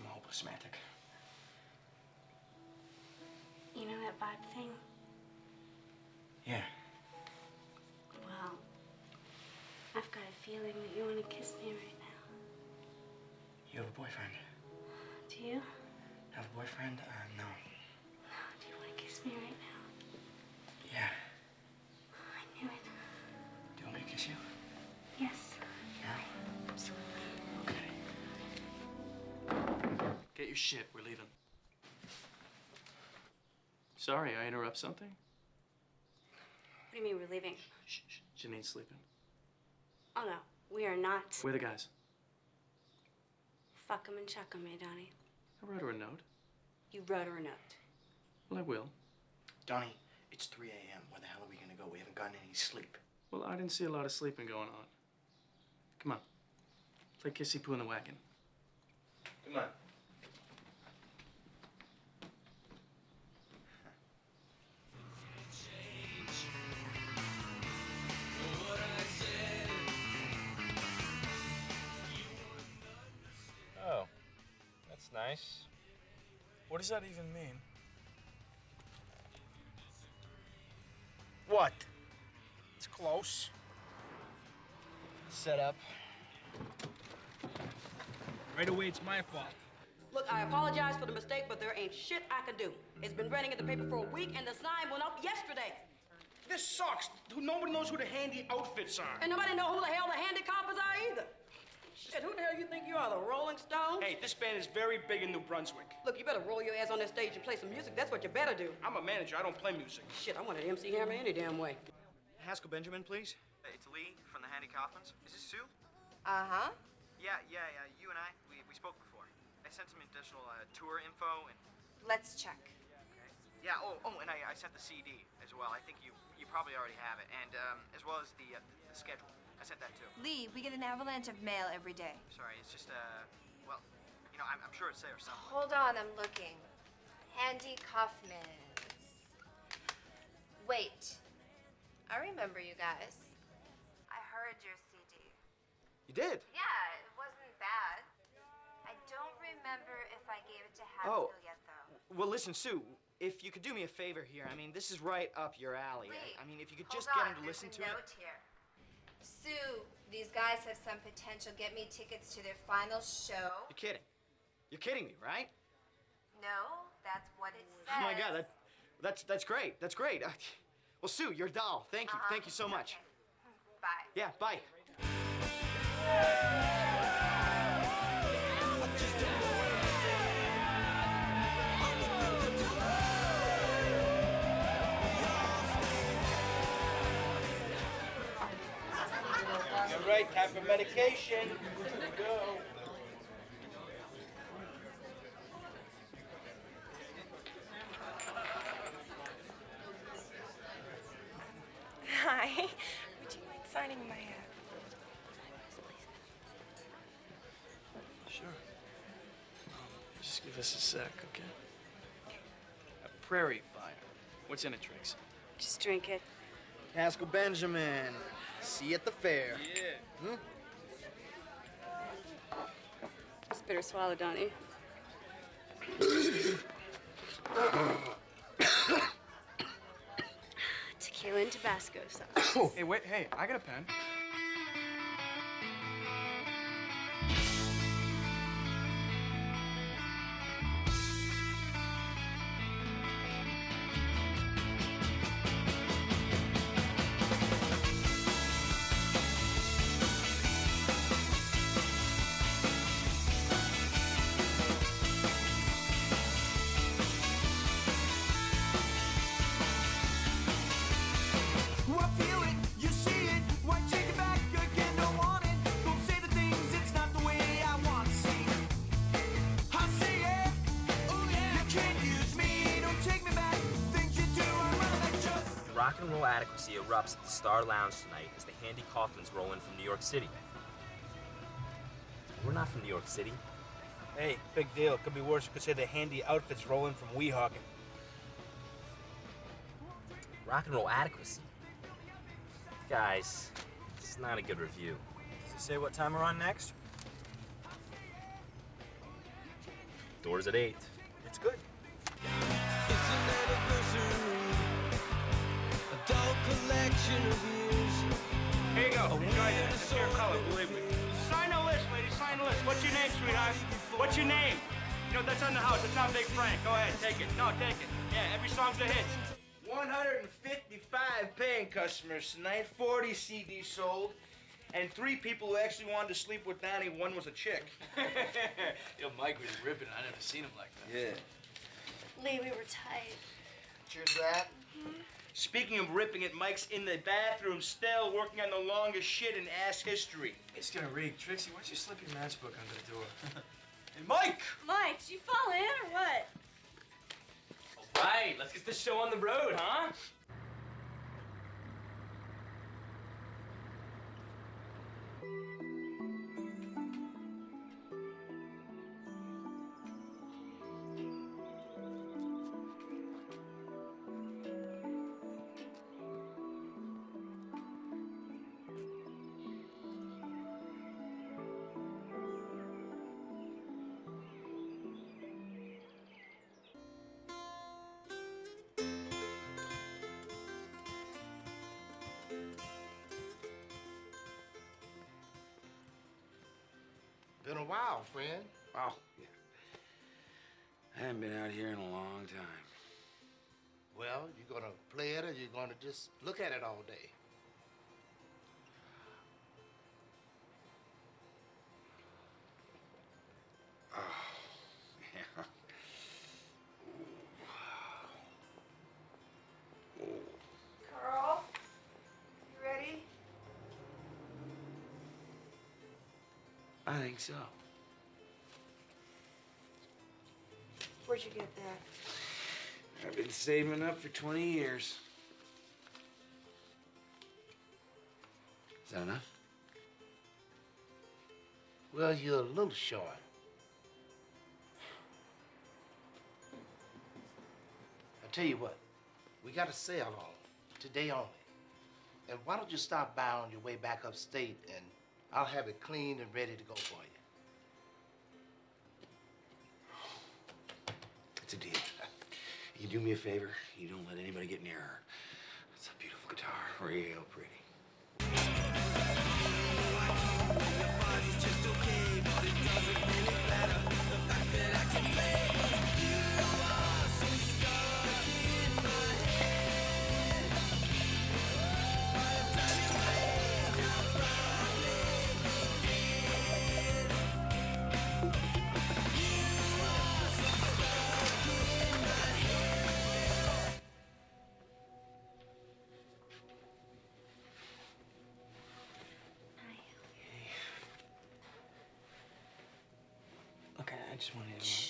I'm a hopeless romantic. You know that vibe thing? Yeah. Feeling that you want to kiss me right now. You have a boyfriend. Do you? Have a boyfriend? Uh, no. Do you want to kiss me right now? Yeah. I knew it. Do you want me to kiss you? Yes. Now? Absolutely. Get your shit. We're leaving. Sorry, I interrupt something? What do you mean we're leaving? Shh. Janine's sleeping. Oh no, we are not. Where are the guys? Fuck 'em and chuck 'em, eh, Donnie? I wrote her a note. You wrote her a note. Well, I will. Donnie, it's 3 a.m. Where the hell are we gonna go? We haven't gotten any sleep. Well, I didn't see a lot of sleeping going on. Come on. Play kissy poo in the wagon. Come on. Nice. What does that even mean? What? It's close. Set up. Right away, it's my fault. Look, I apologize for the mistake, but there ain't shit I can do. It's been running in the paper for a week, and the sign went up yesterday. This sucks. Nobody knows who the handy outfits are. And nobody know who the hell the handy handicappers are either. Shit, who the hell you think you are, the Rolling Stones? Hey, this band is very big in New Brunswick. Look, you better roll your ass on that stage and play some music. That's what you better do. I'm a manager. I don't play music. Shit, I want an MC Hammer any damn way. Haskell Benjamin, please. It's Lee from the Handy Kaufmans. Is this Sue? Uh-huh. Yeah, yeah, yeah. You and I, we, we spoke before. I sent some additional uh, tour info and. Let's check. Yeah. Oh, oh, and I, I sent the CD as well. I think you you probably already have it, and um, as well as the uh, the schedule. I sent that too. Lee, we get an avalanche of mail every day. Sorry, it's just uh, well, you know, I'm, I'm sure it's there somewhere. Hold on, I'm looking. Handy Kaufman's. Wait. I remember you guys. I heard your CD. You did? Yeah, it wasn't bad. I don't remember if I gave it to Haskell Oh. yet, though. Well, listen, Sue. If you could do me a favor here, I mean, this is right up your alley. Lee, I mean, if you could hold just get him to there's listen a to it. note here. Sue, these guys have some potential. Get me tickets to their final show. You're kidding. You're kidding me, right? No, that's what it says. Oh my God, that, that's that's great. That's great. Uh, well, Sue, you're a doll. Thank you. Uh-huh. Thank you so much. Bye. Yeah, bye. You're right. Time for medication. Go. Hi. Would you mind signing my uh, Sure. Just give us a sec, okay? A prairie fire. What's in it, Trix? Just drink it. Haskell Benjamin. See you at the fair. Yeah. Hmm? It's bitter swallow, Donnie. Tequila and Tabasco sauce. hey, wait, hey, I got a pen. Erupts at the Star Lounge tonight as the Handy Kaufmans roll in from New York City. We're not from New York City. Hey, big deal. Could be worse. You could say the handy outfits rolling from Weehawken. Rock and roll adequacy. Guys, this is not a good review. Does it say what time we're on next? Doors at 8. It's good. Collection of years. Here you go. Enjoy that. It's your color, believe me. Sign the list, lady. Sign the list. What's your name, sweetheart? What's your name? You know, that's on the house. That's on Big Frank. Go ahead, take it. No, take it. Yeah, every song's a hit. 155 paying customers tonight, 40 CDs sold, and three people who actually wanted to sleep with Donnie. One was a chick. Yo, Mike was ripping. I never seen him like that. Yeah. Lee, we were tight. Cheers to that. Mm-hmm. Speaking of ripping it, Mike's in the bathroom still working on the longest shit in ass history. It's gonna reek. Trixie, why don't you slip your matchbook under the door? Hey, Mike! Mike, did you fall in or what? All right, let's get this show on the road, huh? Been a while, friend. Oh, yeah. I haven't been out here in a long time. Well, you gonna play it or you gonna just look at it all day? So. Where'd you get that? I've been saving up for 20 years. Is that enough? Well, you're a little short. I tell you what, we got a sale on today only. And why don't you stop by on your way back upstate and I'll have it cleaned and ready to go for you. It's a deal. You do me a favor, you don't let anybody get near her. It's a beautiful guitar, real pretty. Just wanted to.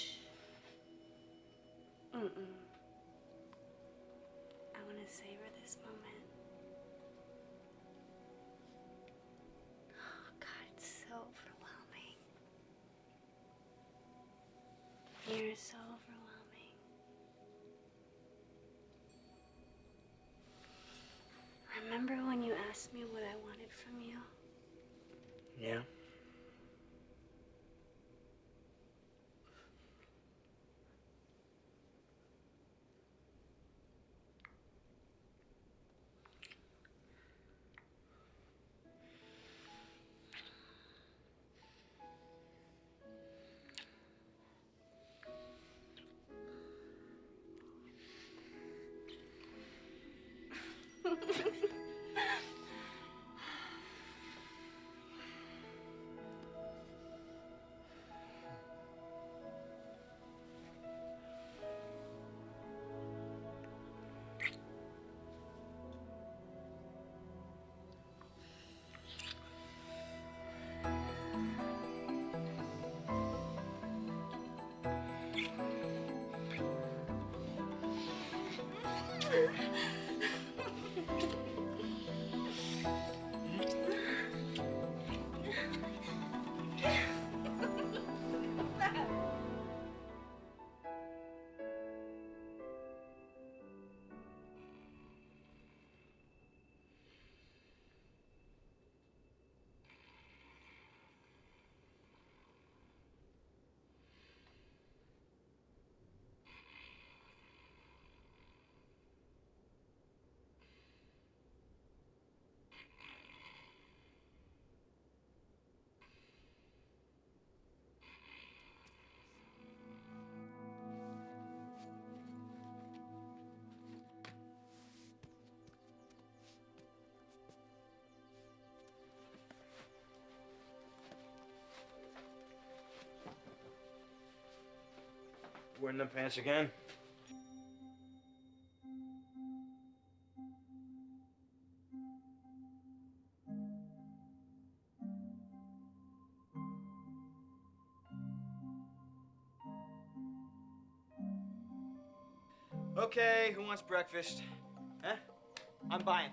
Wearing them pants again? Okay, who wants breakfast? Huh? I'm buying.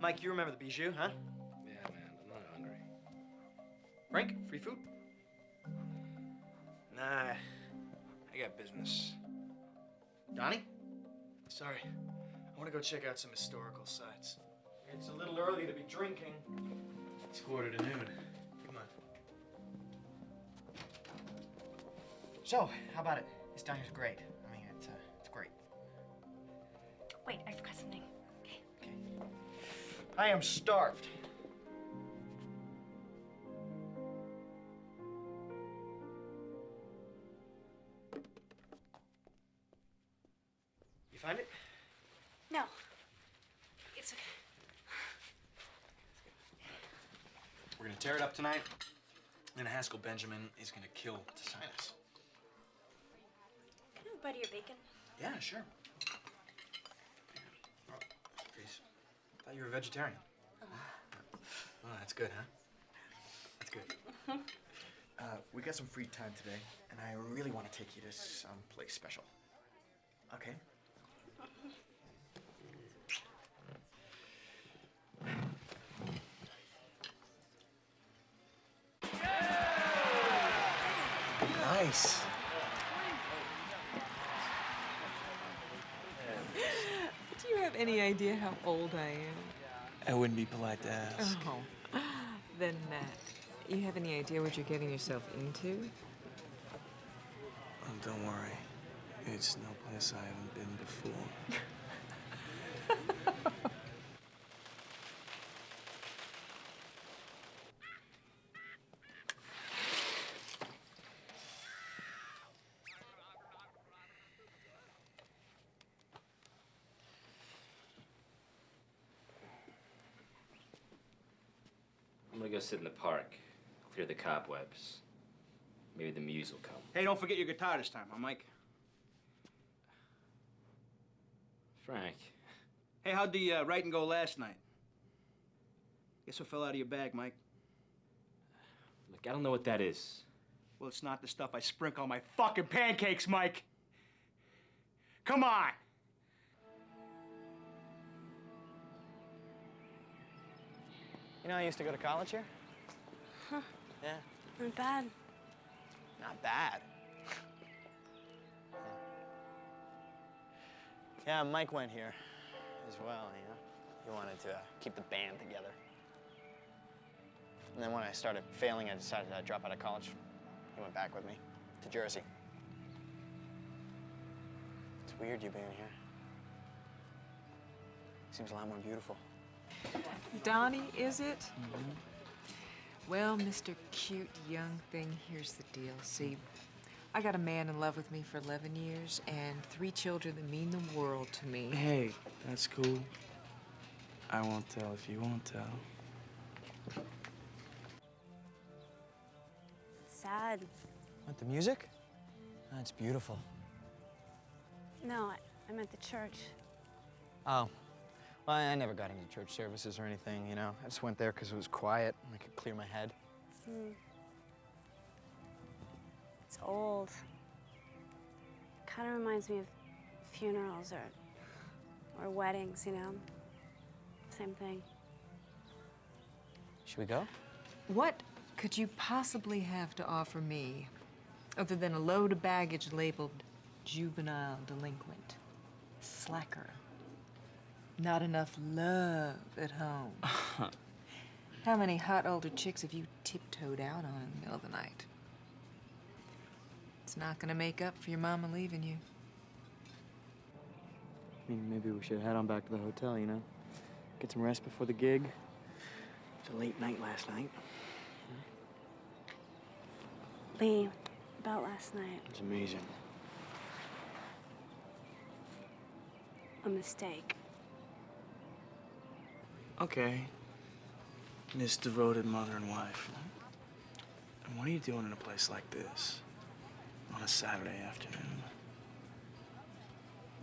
Mike, you remember the bijou, huh? Yeah, man, I'm not hungry. Frank, free food? Nah, I got business. Donnie? Sorry, I want to go check out some historical sites. It's a little early to be drinking. It's quarter to noon. Come on. So, how about it? This diner's great. I mean, it's, uh, it's great. Wait, I forgot something. Okay. I am starved. Haskell Benjamin is gonna kill Tessinus. Can I have a bite of your bacon? Yeah, sure. Oh, please. Thought you were a vegetarian. Oh, that's good, huh? That's good. Uh, we got some free time today, and I really want to take you to some place special. Okay? Nice. Do you have any idea how old I am? I wouldn't be polite to ask. Oh. Then, uh, you have any idea what you're getting yourself into? Oh, don't worry. It's no place I haven't been before. sit in the park, clear the cobwebs. Maybe the muse will come. Hey, don't forget your guitar this time, huh, Mike? Frank, Hey, how'd the uh, writing go last night? Guess what fell out of your bag, Mike? look, I don't know what that is. Well, it's not the stuff I sprinkle on my fucking pancakes, Mike. Come on. You know, I used to go to college here. Huh. Yeah. Not bad. Not bad. yeah, Mike went here as well, you know. He wanted to uh, keep the band together. And then when I started failing, I decided to drop out of college. He went back with me to Jersey. It's weird you being here. Seems a lot more beautiful. Donnie, is it? Mm-hmm. Well, Mr. Cute Young Thing, here's the deal. See, I got a man in love with me for 11 years and three children that mean the world to me. Hey, that's cool. I won't tell if you won't tell. It's sad. What, the music? That's beautiful. No, I, I meant the church. Oh. Well, I never got into church services or anything, you know. I just went there because it was quiet and I could clear my head. Hmm. It's old. Kind of reminds me of funerals or, or weddings, you know? Same thing. Should we go? What could you possibly have to offer me other than a load of baggage labeled juvenile delinquent, slacker, not enough love at home? How many hot older chicks have you tiptoed out on in the middle of the night? It's not gonna make up for your mama leaving you. I mean, maybe we should head on back to the hotel, you know? Get some rest before the gig. It's a late night last night. Lee, about last night, It's amazing. a mistake. Okay. Miss devoted mother and wife. And what are you doing in a place like this? On a Saturday afternoon?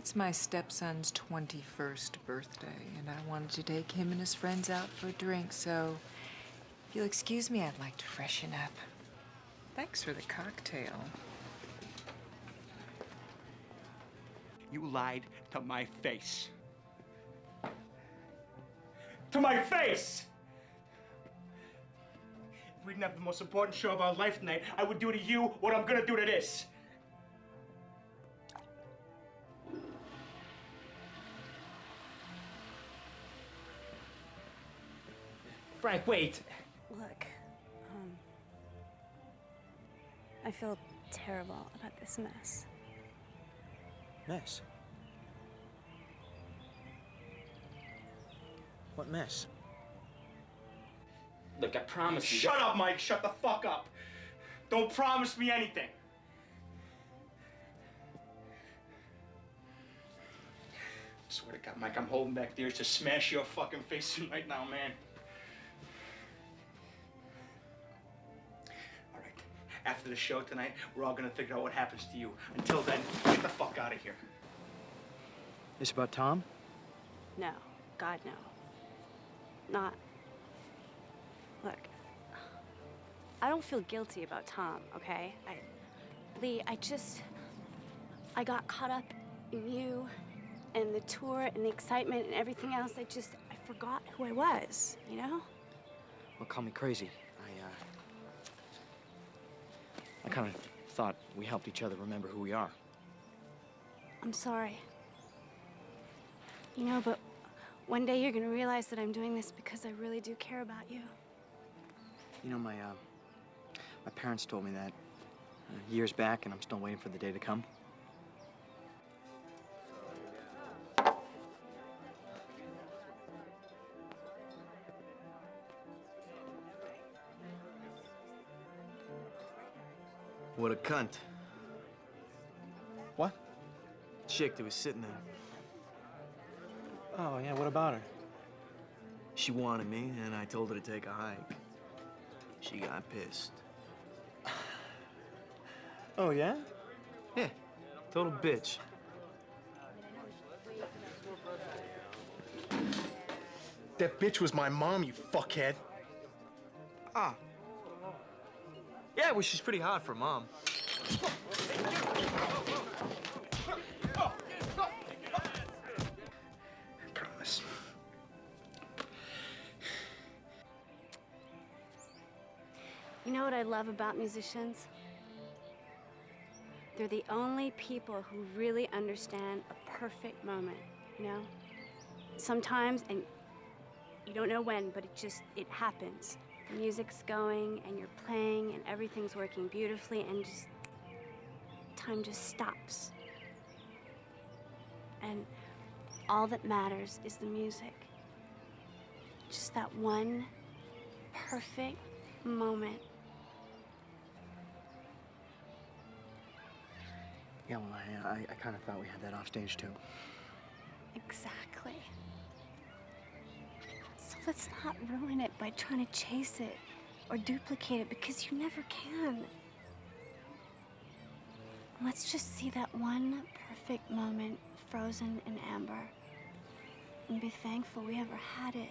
It's my stepson's 21st birthday, and I wanted to take him and his friends out for a drink, so if you'll excuse me, I'd like to freshen up. Thanks for the cocktail. You lied to my face. To my face! If we didn't have the most important show of our life tonight, I would do to you what I'm gonna do to this. Frank, wait. Look, um, I feel terrible about this mess. Mess? What mess? Look, I promise you. Shut up, Mike. Shut the fuck up. Don't promise me anything. I swear to God, Mike, I'm holding back tears to smash your fucking face in right now, man. All right. After the show tonight, we're all gonna figure out what happens to you. Until then, get the fuck out of here. This about Tom? No, God, no. Not. Look, I don't feel guilty about Tom, okay? I, Lee, I just. I got caught up in you and the tour and the excitement and everything else. I just. I forgot who I was, you know? Well, call me crazy. I, uh... I kind of thought we helped each other remember who we are. I'm sorry. You know, but one day you're gonna realize that I'm doing this because I really do care about you. You know, my, uh... My parents told me that uh, years back, and I'm still waiting for the day to come. What a cunt. What? Chick that was sitting there. Oh, yeah, what about her? She wanted me, and I told her to take a hike. She got pissed. Oh, yeah? Yeah, total bitch. That bitch was my mom, you fuckhead. Ah. Yeah, well, she's pretty hot for mom. know what I love about musicians? They're the only people who really understand a perfect moment, you know? Sometimes, and you don't know when, but it just, it happens. The music's going, and you're playing, and everything's working beautifully, and just, time just stops. And all that matters is the music. Just that one perfect moment. Yeah, well, I, I, I kind of thought we had that off stage too. Exactly. So let's not ruin it by trying to chase it or duplicate it because you never can. Let's just see that one perfect moment frozen in amber and be thankful we ever had it.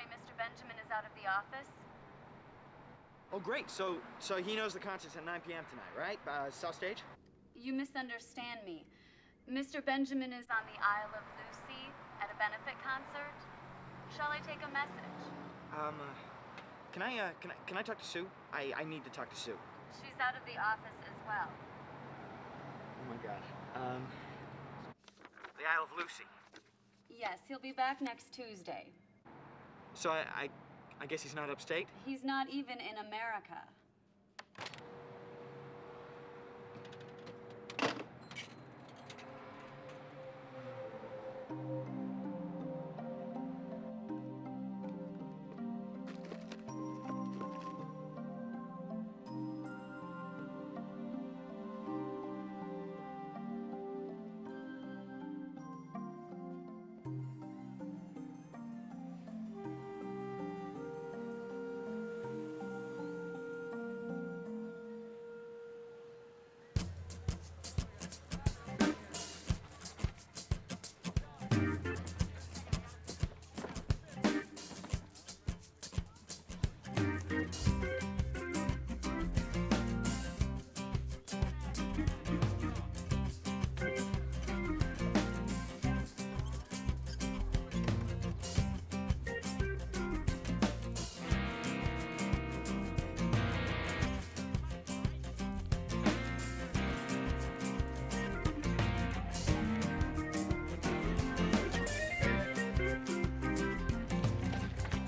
Sorry, Mr. Benjamin is out of the office. Oh, great. So, so he knows the concert's at 9 p.m. tonight, right? Uh, South Stage? You misunderstand me. Mr. Benjamin is on the Isle of Lucy at a benefit concert. Shall I take a message? Um, uh, can I, uh, can I, can I talk to Sue? I, I need to talk to Sue. She's out of the office as well. Oh my God. Um, the Isle of Lucy. Yes, he'll be back next Tuesday. So I, I, I guess he's not upstate. He's not even in America.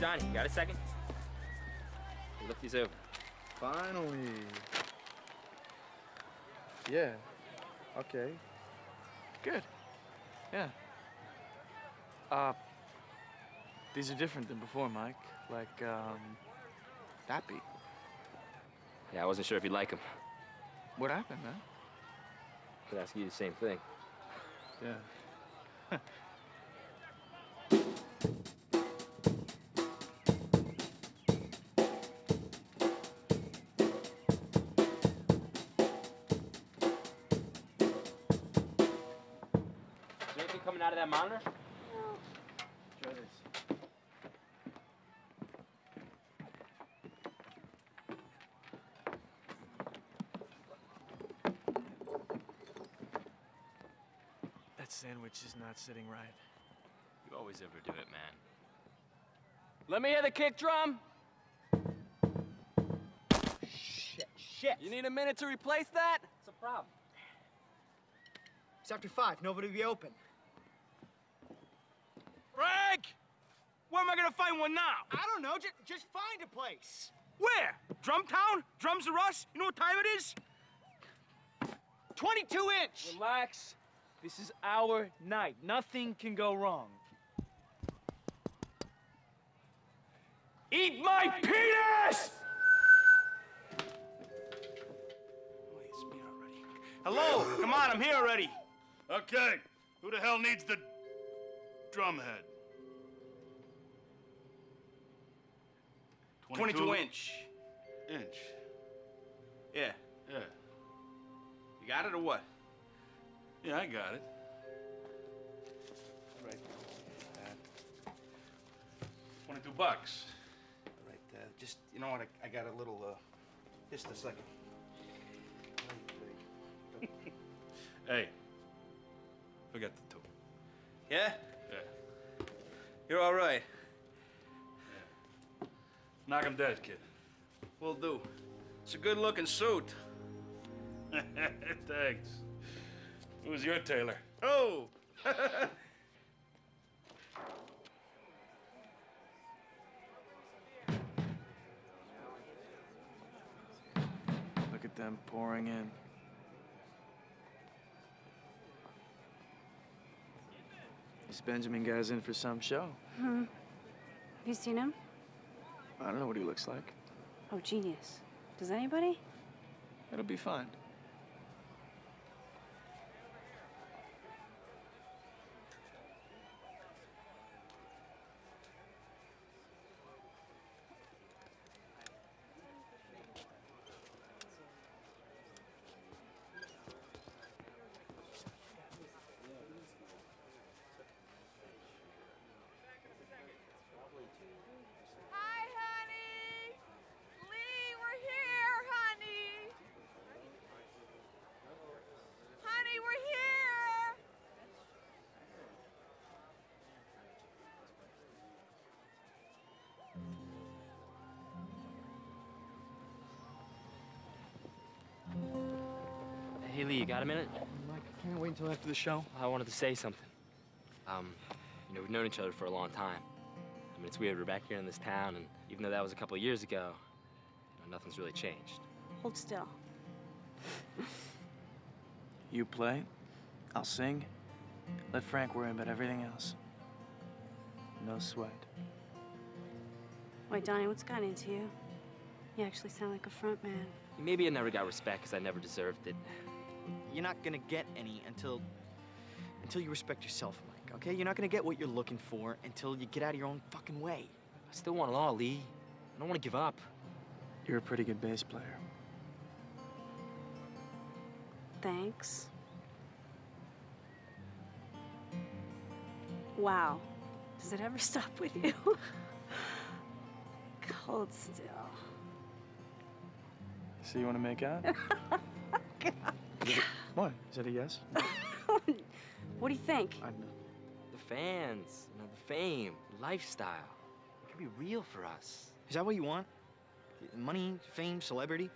Donnie, you got a second? Hey, look these over. Finally. Yeah. Okay. Good. Yeah. Uh, these are different than before, Mike. Like, um, that beat. Yeah, I wasn't sure if you'd like them. What happened, man? Could ask you the same thing. Yeah. that monitor? Try this. That sandwich is not sitting right. You always overdo it, man. Let me hear the kick drum. Shit, shit. You need a minute to replace that? It's a problem? It's after five. Nobody will be open. Frank! Where am I gonna find one now? I don't know. Just, just find a place. Where? Drumtown? Drums are us? You know what time it is? 22 inch. Relax. This is our night. Nothing can go wrong. Eat my penis! Hello? Come on, I'm here already. Okay, who the hell needs the drumhead? 22, inch. Inch. Yeah. Yeah. You got it or what? Yeah, I got it. All right. Uh, 22 bucks. All right, uh, just, you know what, I, I got a little, uh, just a second. hey, forget the two. Yeah? Yeah. You're all right. Knock him dead, kid. Will do. It's a good-looking suit. Thanks. Who's your tailor? Oh! Look at them pouring in. This Benjamin guy's in for some show. Hmm. Have you seen him? I don't know what he looks like. Oh, genius. Does anybody? It'll be fine. Lee, you got a minute? Mike, I can't wait until after the show. I wanted to say something. Um, you know, we've known each other for a long time. I mean, it's weird, we're back here in this town, and even though that was a couple of years ago, you know, nothing's really changed. Hold still. You play, I'll sing. Let Frank worry about everything else. No sweat. Wait, Donnie, what's gotten into you? You actually sound like a front man. Maybe I never got respect because I never deserved it. You're not gonna get any until until you respect yourself, Mike. Okay? You're not gonna get what you're looking for until you get out of your own fucking way. I still want it all, Lee. I don't want to give up. You're a pretty good bass player. Thanks. Wow. Does it ever stop with you? Cold still. So you want to make out? what? Is that a yes? What do you think? I know. The fans, you know, the fame, lifestyle. It can be real for us. Is that what you want? Money, fame, celebrity?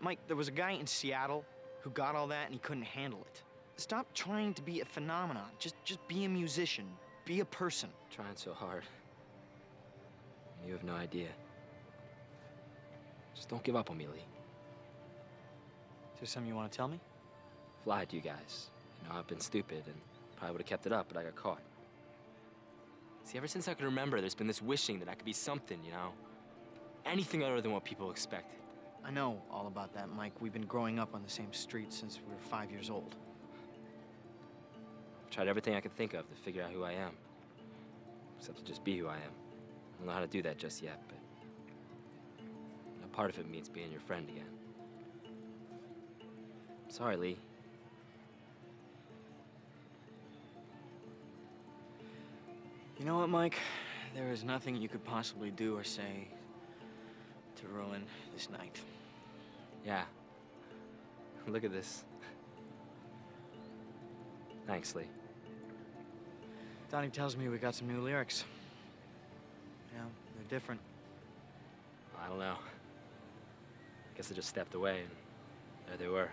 Mike, there was a guy in Seattle who got all that and he couldn't handle it. Stop trying to be a phenomenon. Just just be a musician. Be a person. Trying so hard. You have no idea. Just don't give up on me, Lee. Is there something you want to tell me? I've lied to you guys. You know, I've been stupid and probably would have kept it up, but I got caught. See, ever since I can remember, there's been this wishing that I could be something, you know? Anything other than what people expected. I know all about that, Mike. We've been growing up on the same street since we were five years old. I've tried everything I could think of to figure out who I am. Except to just be who I am. I don't know how to do that just yet, but you know, part of it means being your friend again. Sorry, Lee. You know what, Mike? There is nothing you could possibly do or say to ruin this night. Yeah. Look at this. Thanks, Lee. Donnie tells me we got some new lyrics. You know, they're different. I don't know. I guess I just stepped away and there they were.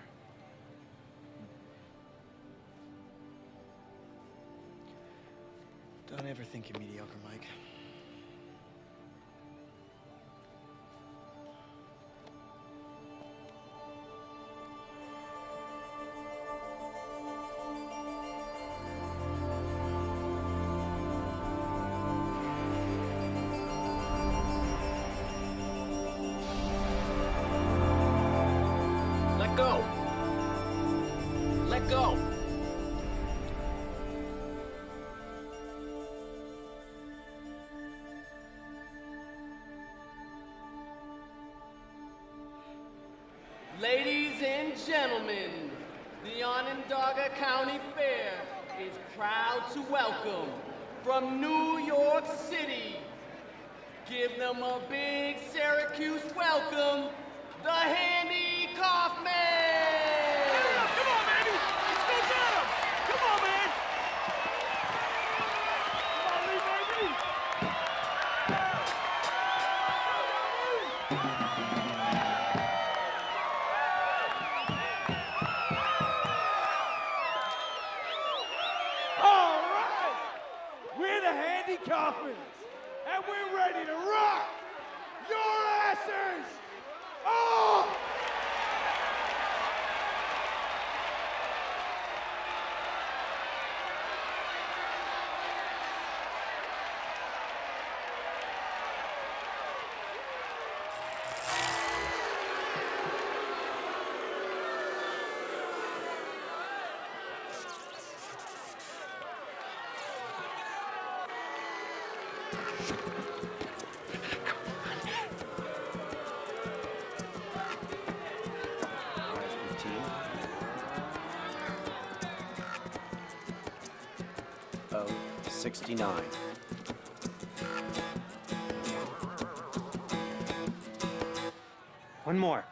Ever think you're mediocre, Mike. 69. One more.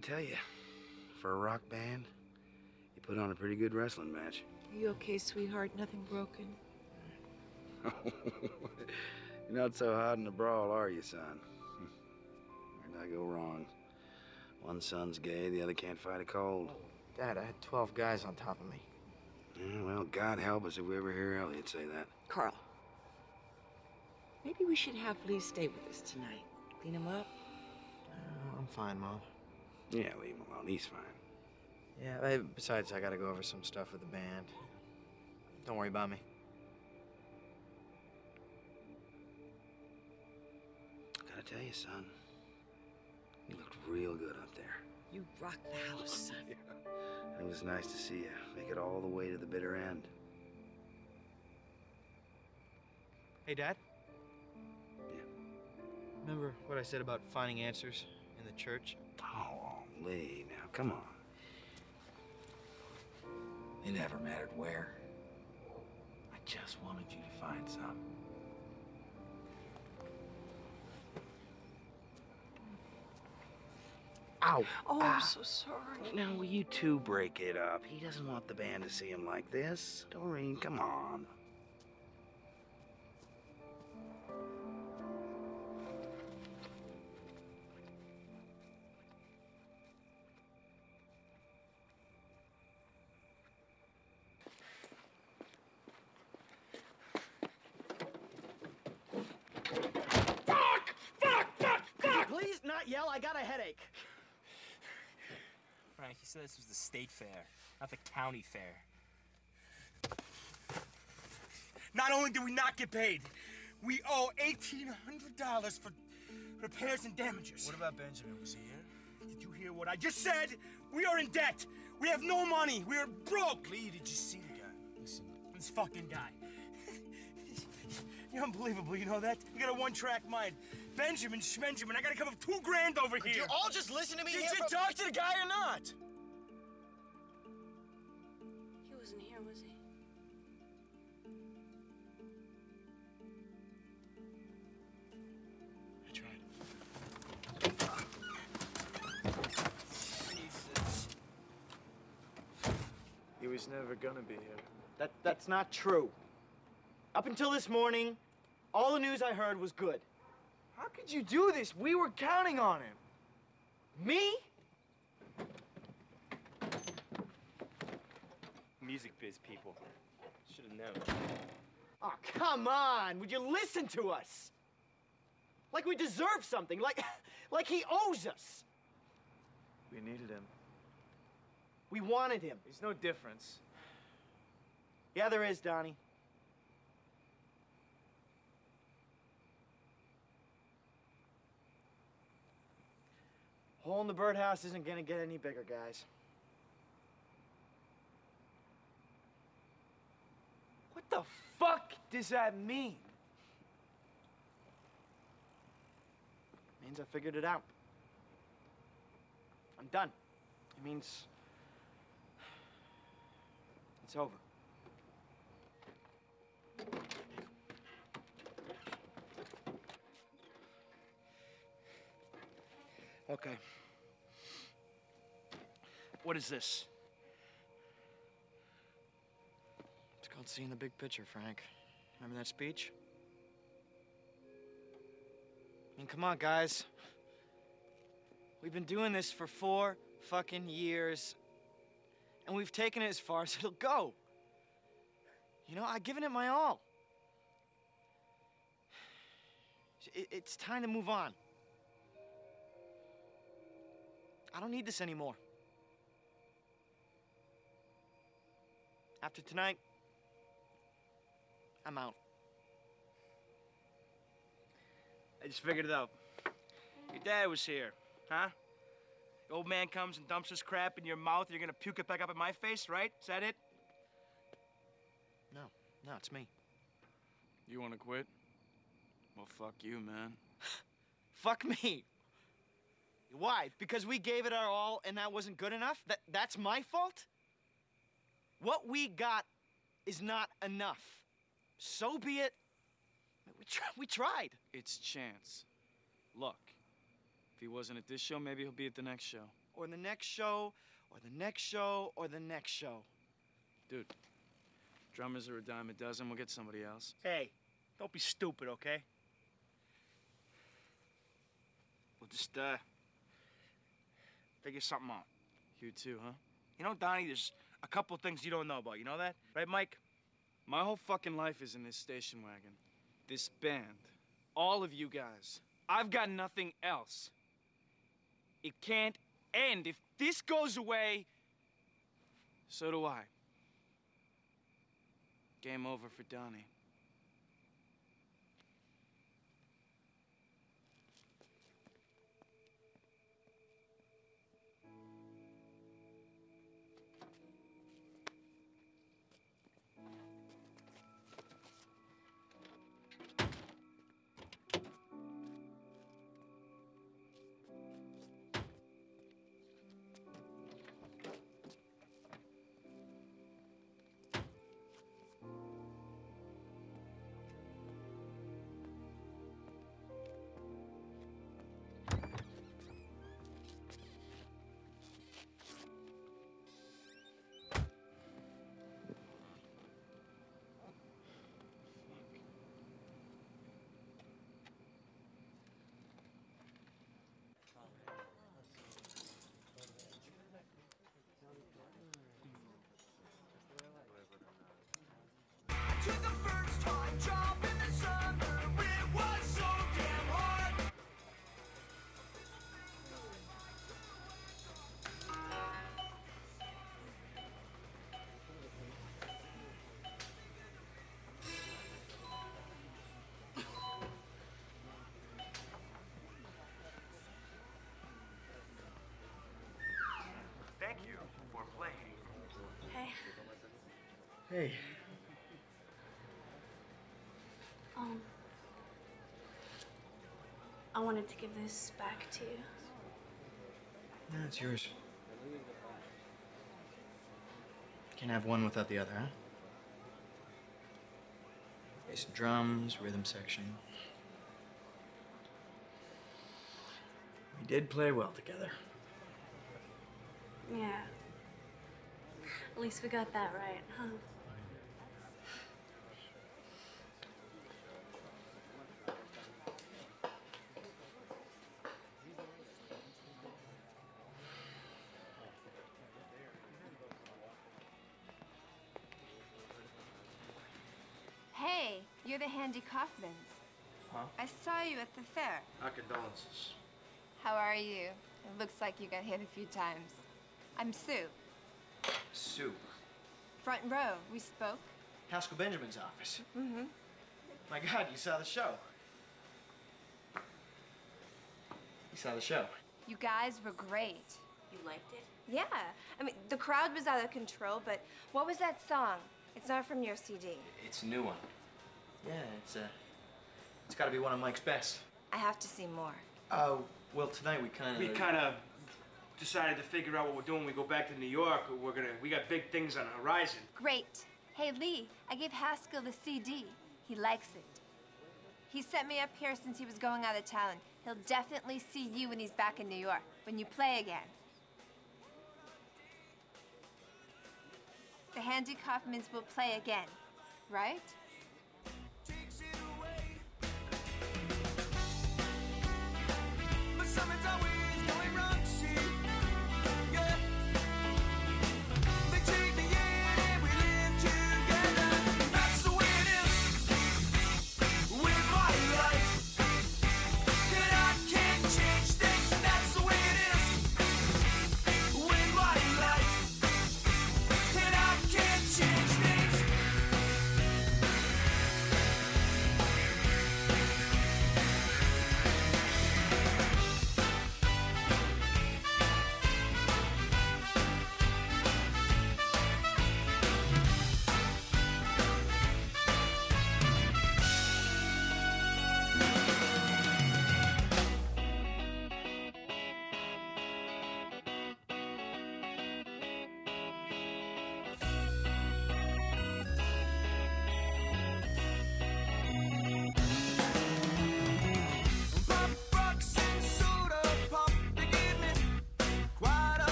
Gotta tell you, for a rock band, you put on a pretty good wrestling match. Are you okay, sweetheart? Nothing broken? You're not so hot in a brawl, are you, son? Where'd I go wrong? One son's gay, the other can't fight a cold. Dad, I had 12 guys on top of me. Yeah, well, God help us if we ever hear Elliot say that. Carl, maybe we should have Lee stay with us tonight. Clean him up. Oh, I'm fine, Mom. Yeah, leave him alone. He's fine. Yeah, I, besides, I gotta go over some stuff with the band. Don't worry about me. Gotta tell you, son, you looked real good up there. You rock the house, son. It was nice to see you make it all the way to the bitter end. Hey, Dad? Yeah. Remember what I said about finding answers in the church? Oh, Lee, now, come on. It never mattered where. I just wanted you to find some. Ow. Oh, Ah. I'm so sorry. Now, will you two break it up? He doesn't want the band to see him like this. Doreen, come on. Not yell? I got a headache. Frank, you said this was the state fair, not the county fair. Not only do we not get paid, we owe $1,800 for repairs and damages. What about Benjamin? Was he here? Did you hear what I just said? We are in debt. We have no money. We are broke. Lee, did you see the guy? Listen, This fucking guy. You're unbelievable, you know that? You got a one-track mind. Benjamin Schmenjamin, I gotta come up two grand over Could here. you all just listen to me Did here you for- talk to the guy or not? He wasn't here, was he? I tried. Jesus. He was never gonna be here. That, that's not true. Up until this morning, all the news I heard was good. How could you do this? We were counting on him. Me? Music biz people. Should have known. Oh, come on. Would you listen to us? Like we deserve something. Like, like he owes us. We needed him. We wanted him. There's no difference. Yeah, there is, Donnie. Hole in the birdhouse isn't gonna get any bigger, guys. What the fuck does that mean? Means I figured it out. I'm done. It means it's over. Okay. What is this? It's called seeing the big picture, Frank. Remember that speech? I mean, come on, guys. We've been doing this for four fucking years, and we've taken it as far as it'll go. You know, I've given it my all. It's time to move on. I don't need this anymore. After tonight, I'm out. I just figured it out. Your dad was here, huh? The old man comes and dumps his crap in your mouth, and you're gonna puke it back up in my face, right? Is that it? No, no, it's me. You wanna quit? Well, fuck you, man. Fuck me. Why? Because we gave it our all and that wasn't good enough? That that's my fault? What we got is not enough. So be it. We, we tried. It's Chance. Luck. if he wasn't at this show, maybe he'll be at the next show. Or the next show, or the next show, or the next show. Dude, drummers are a dime a dozen. We'll get somebody else. Hey, don't be stupid, okay? We'll just, uh, figure something out. You too, huh? You know, Donnie, there's a couple things you don't know about. You know that? Right, Mike? My whole fucking life is in this station wagon. This band. All of you guys. I've got nothing else. It can't end. If this goes away, so do I. Game over for Donnie. Hey. um, I wanted to give this back to you. No, it's yours. Can't have one without the other, huh? Bass and drums, rhythm section. We did play well together. Yeah. At least we got that right, huh? You're Kaufmans. Huh? I saw you at the fair. Our condolences. How are you? It looks like you got hit a few times. I'm Sue. Sue. Front row. We spoke. Haskell Benjamin's office. Mm-hmm. My God, you saw the show. You saw the show. You guys were great. You liked it? Yeah. I mean, the crowd was out of control, but what was that song? It's not from your CD. It's a new one. Yeah, it's uh, it's got to be one of Mike's best. I have to see more. Oh, well, tonight we kind of. We kind of decided to figure out what we're doing. We go back to New York. We're gonna. We got big things on the horizon. Great. Hey, Lee, I gave Haskell the CD. He likes it. He sent me up here since he was going out of town. He'll definitely see you when he's back in New York, when you play again. The Handy Kaufmans will play again, right? Something's always going wrong,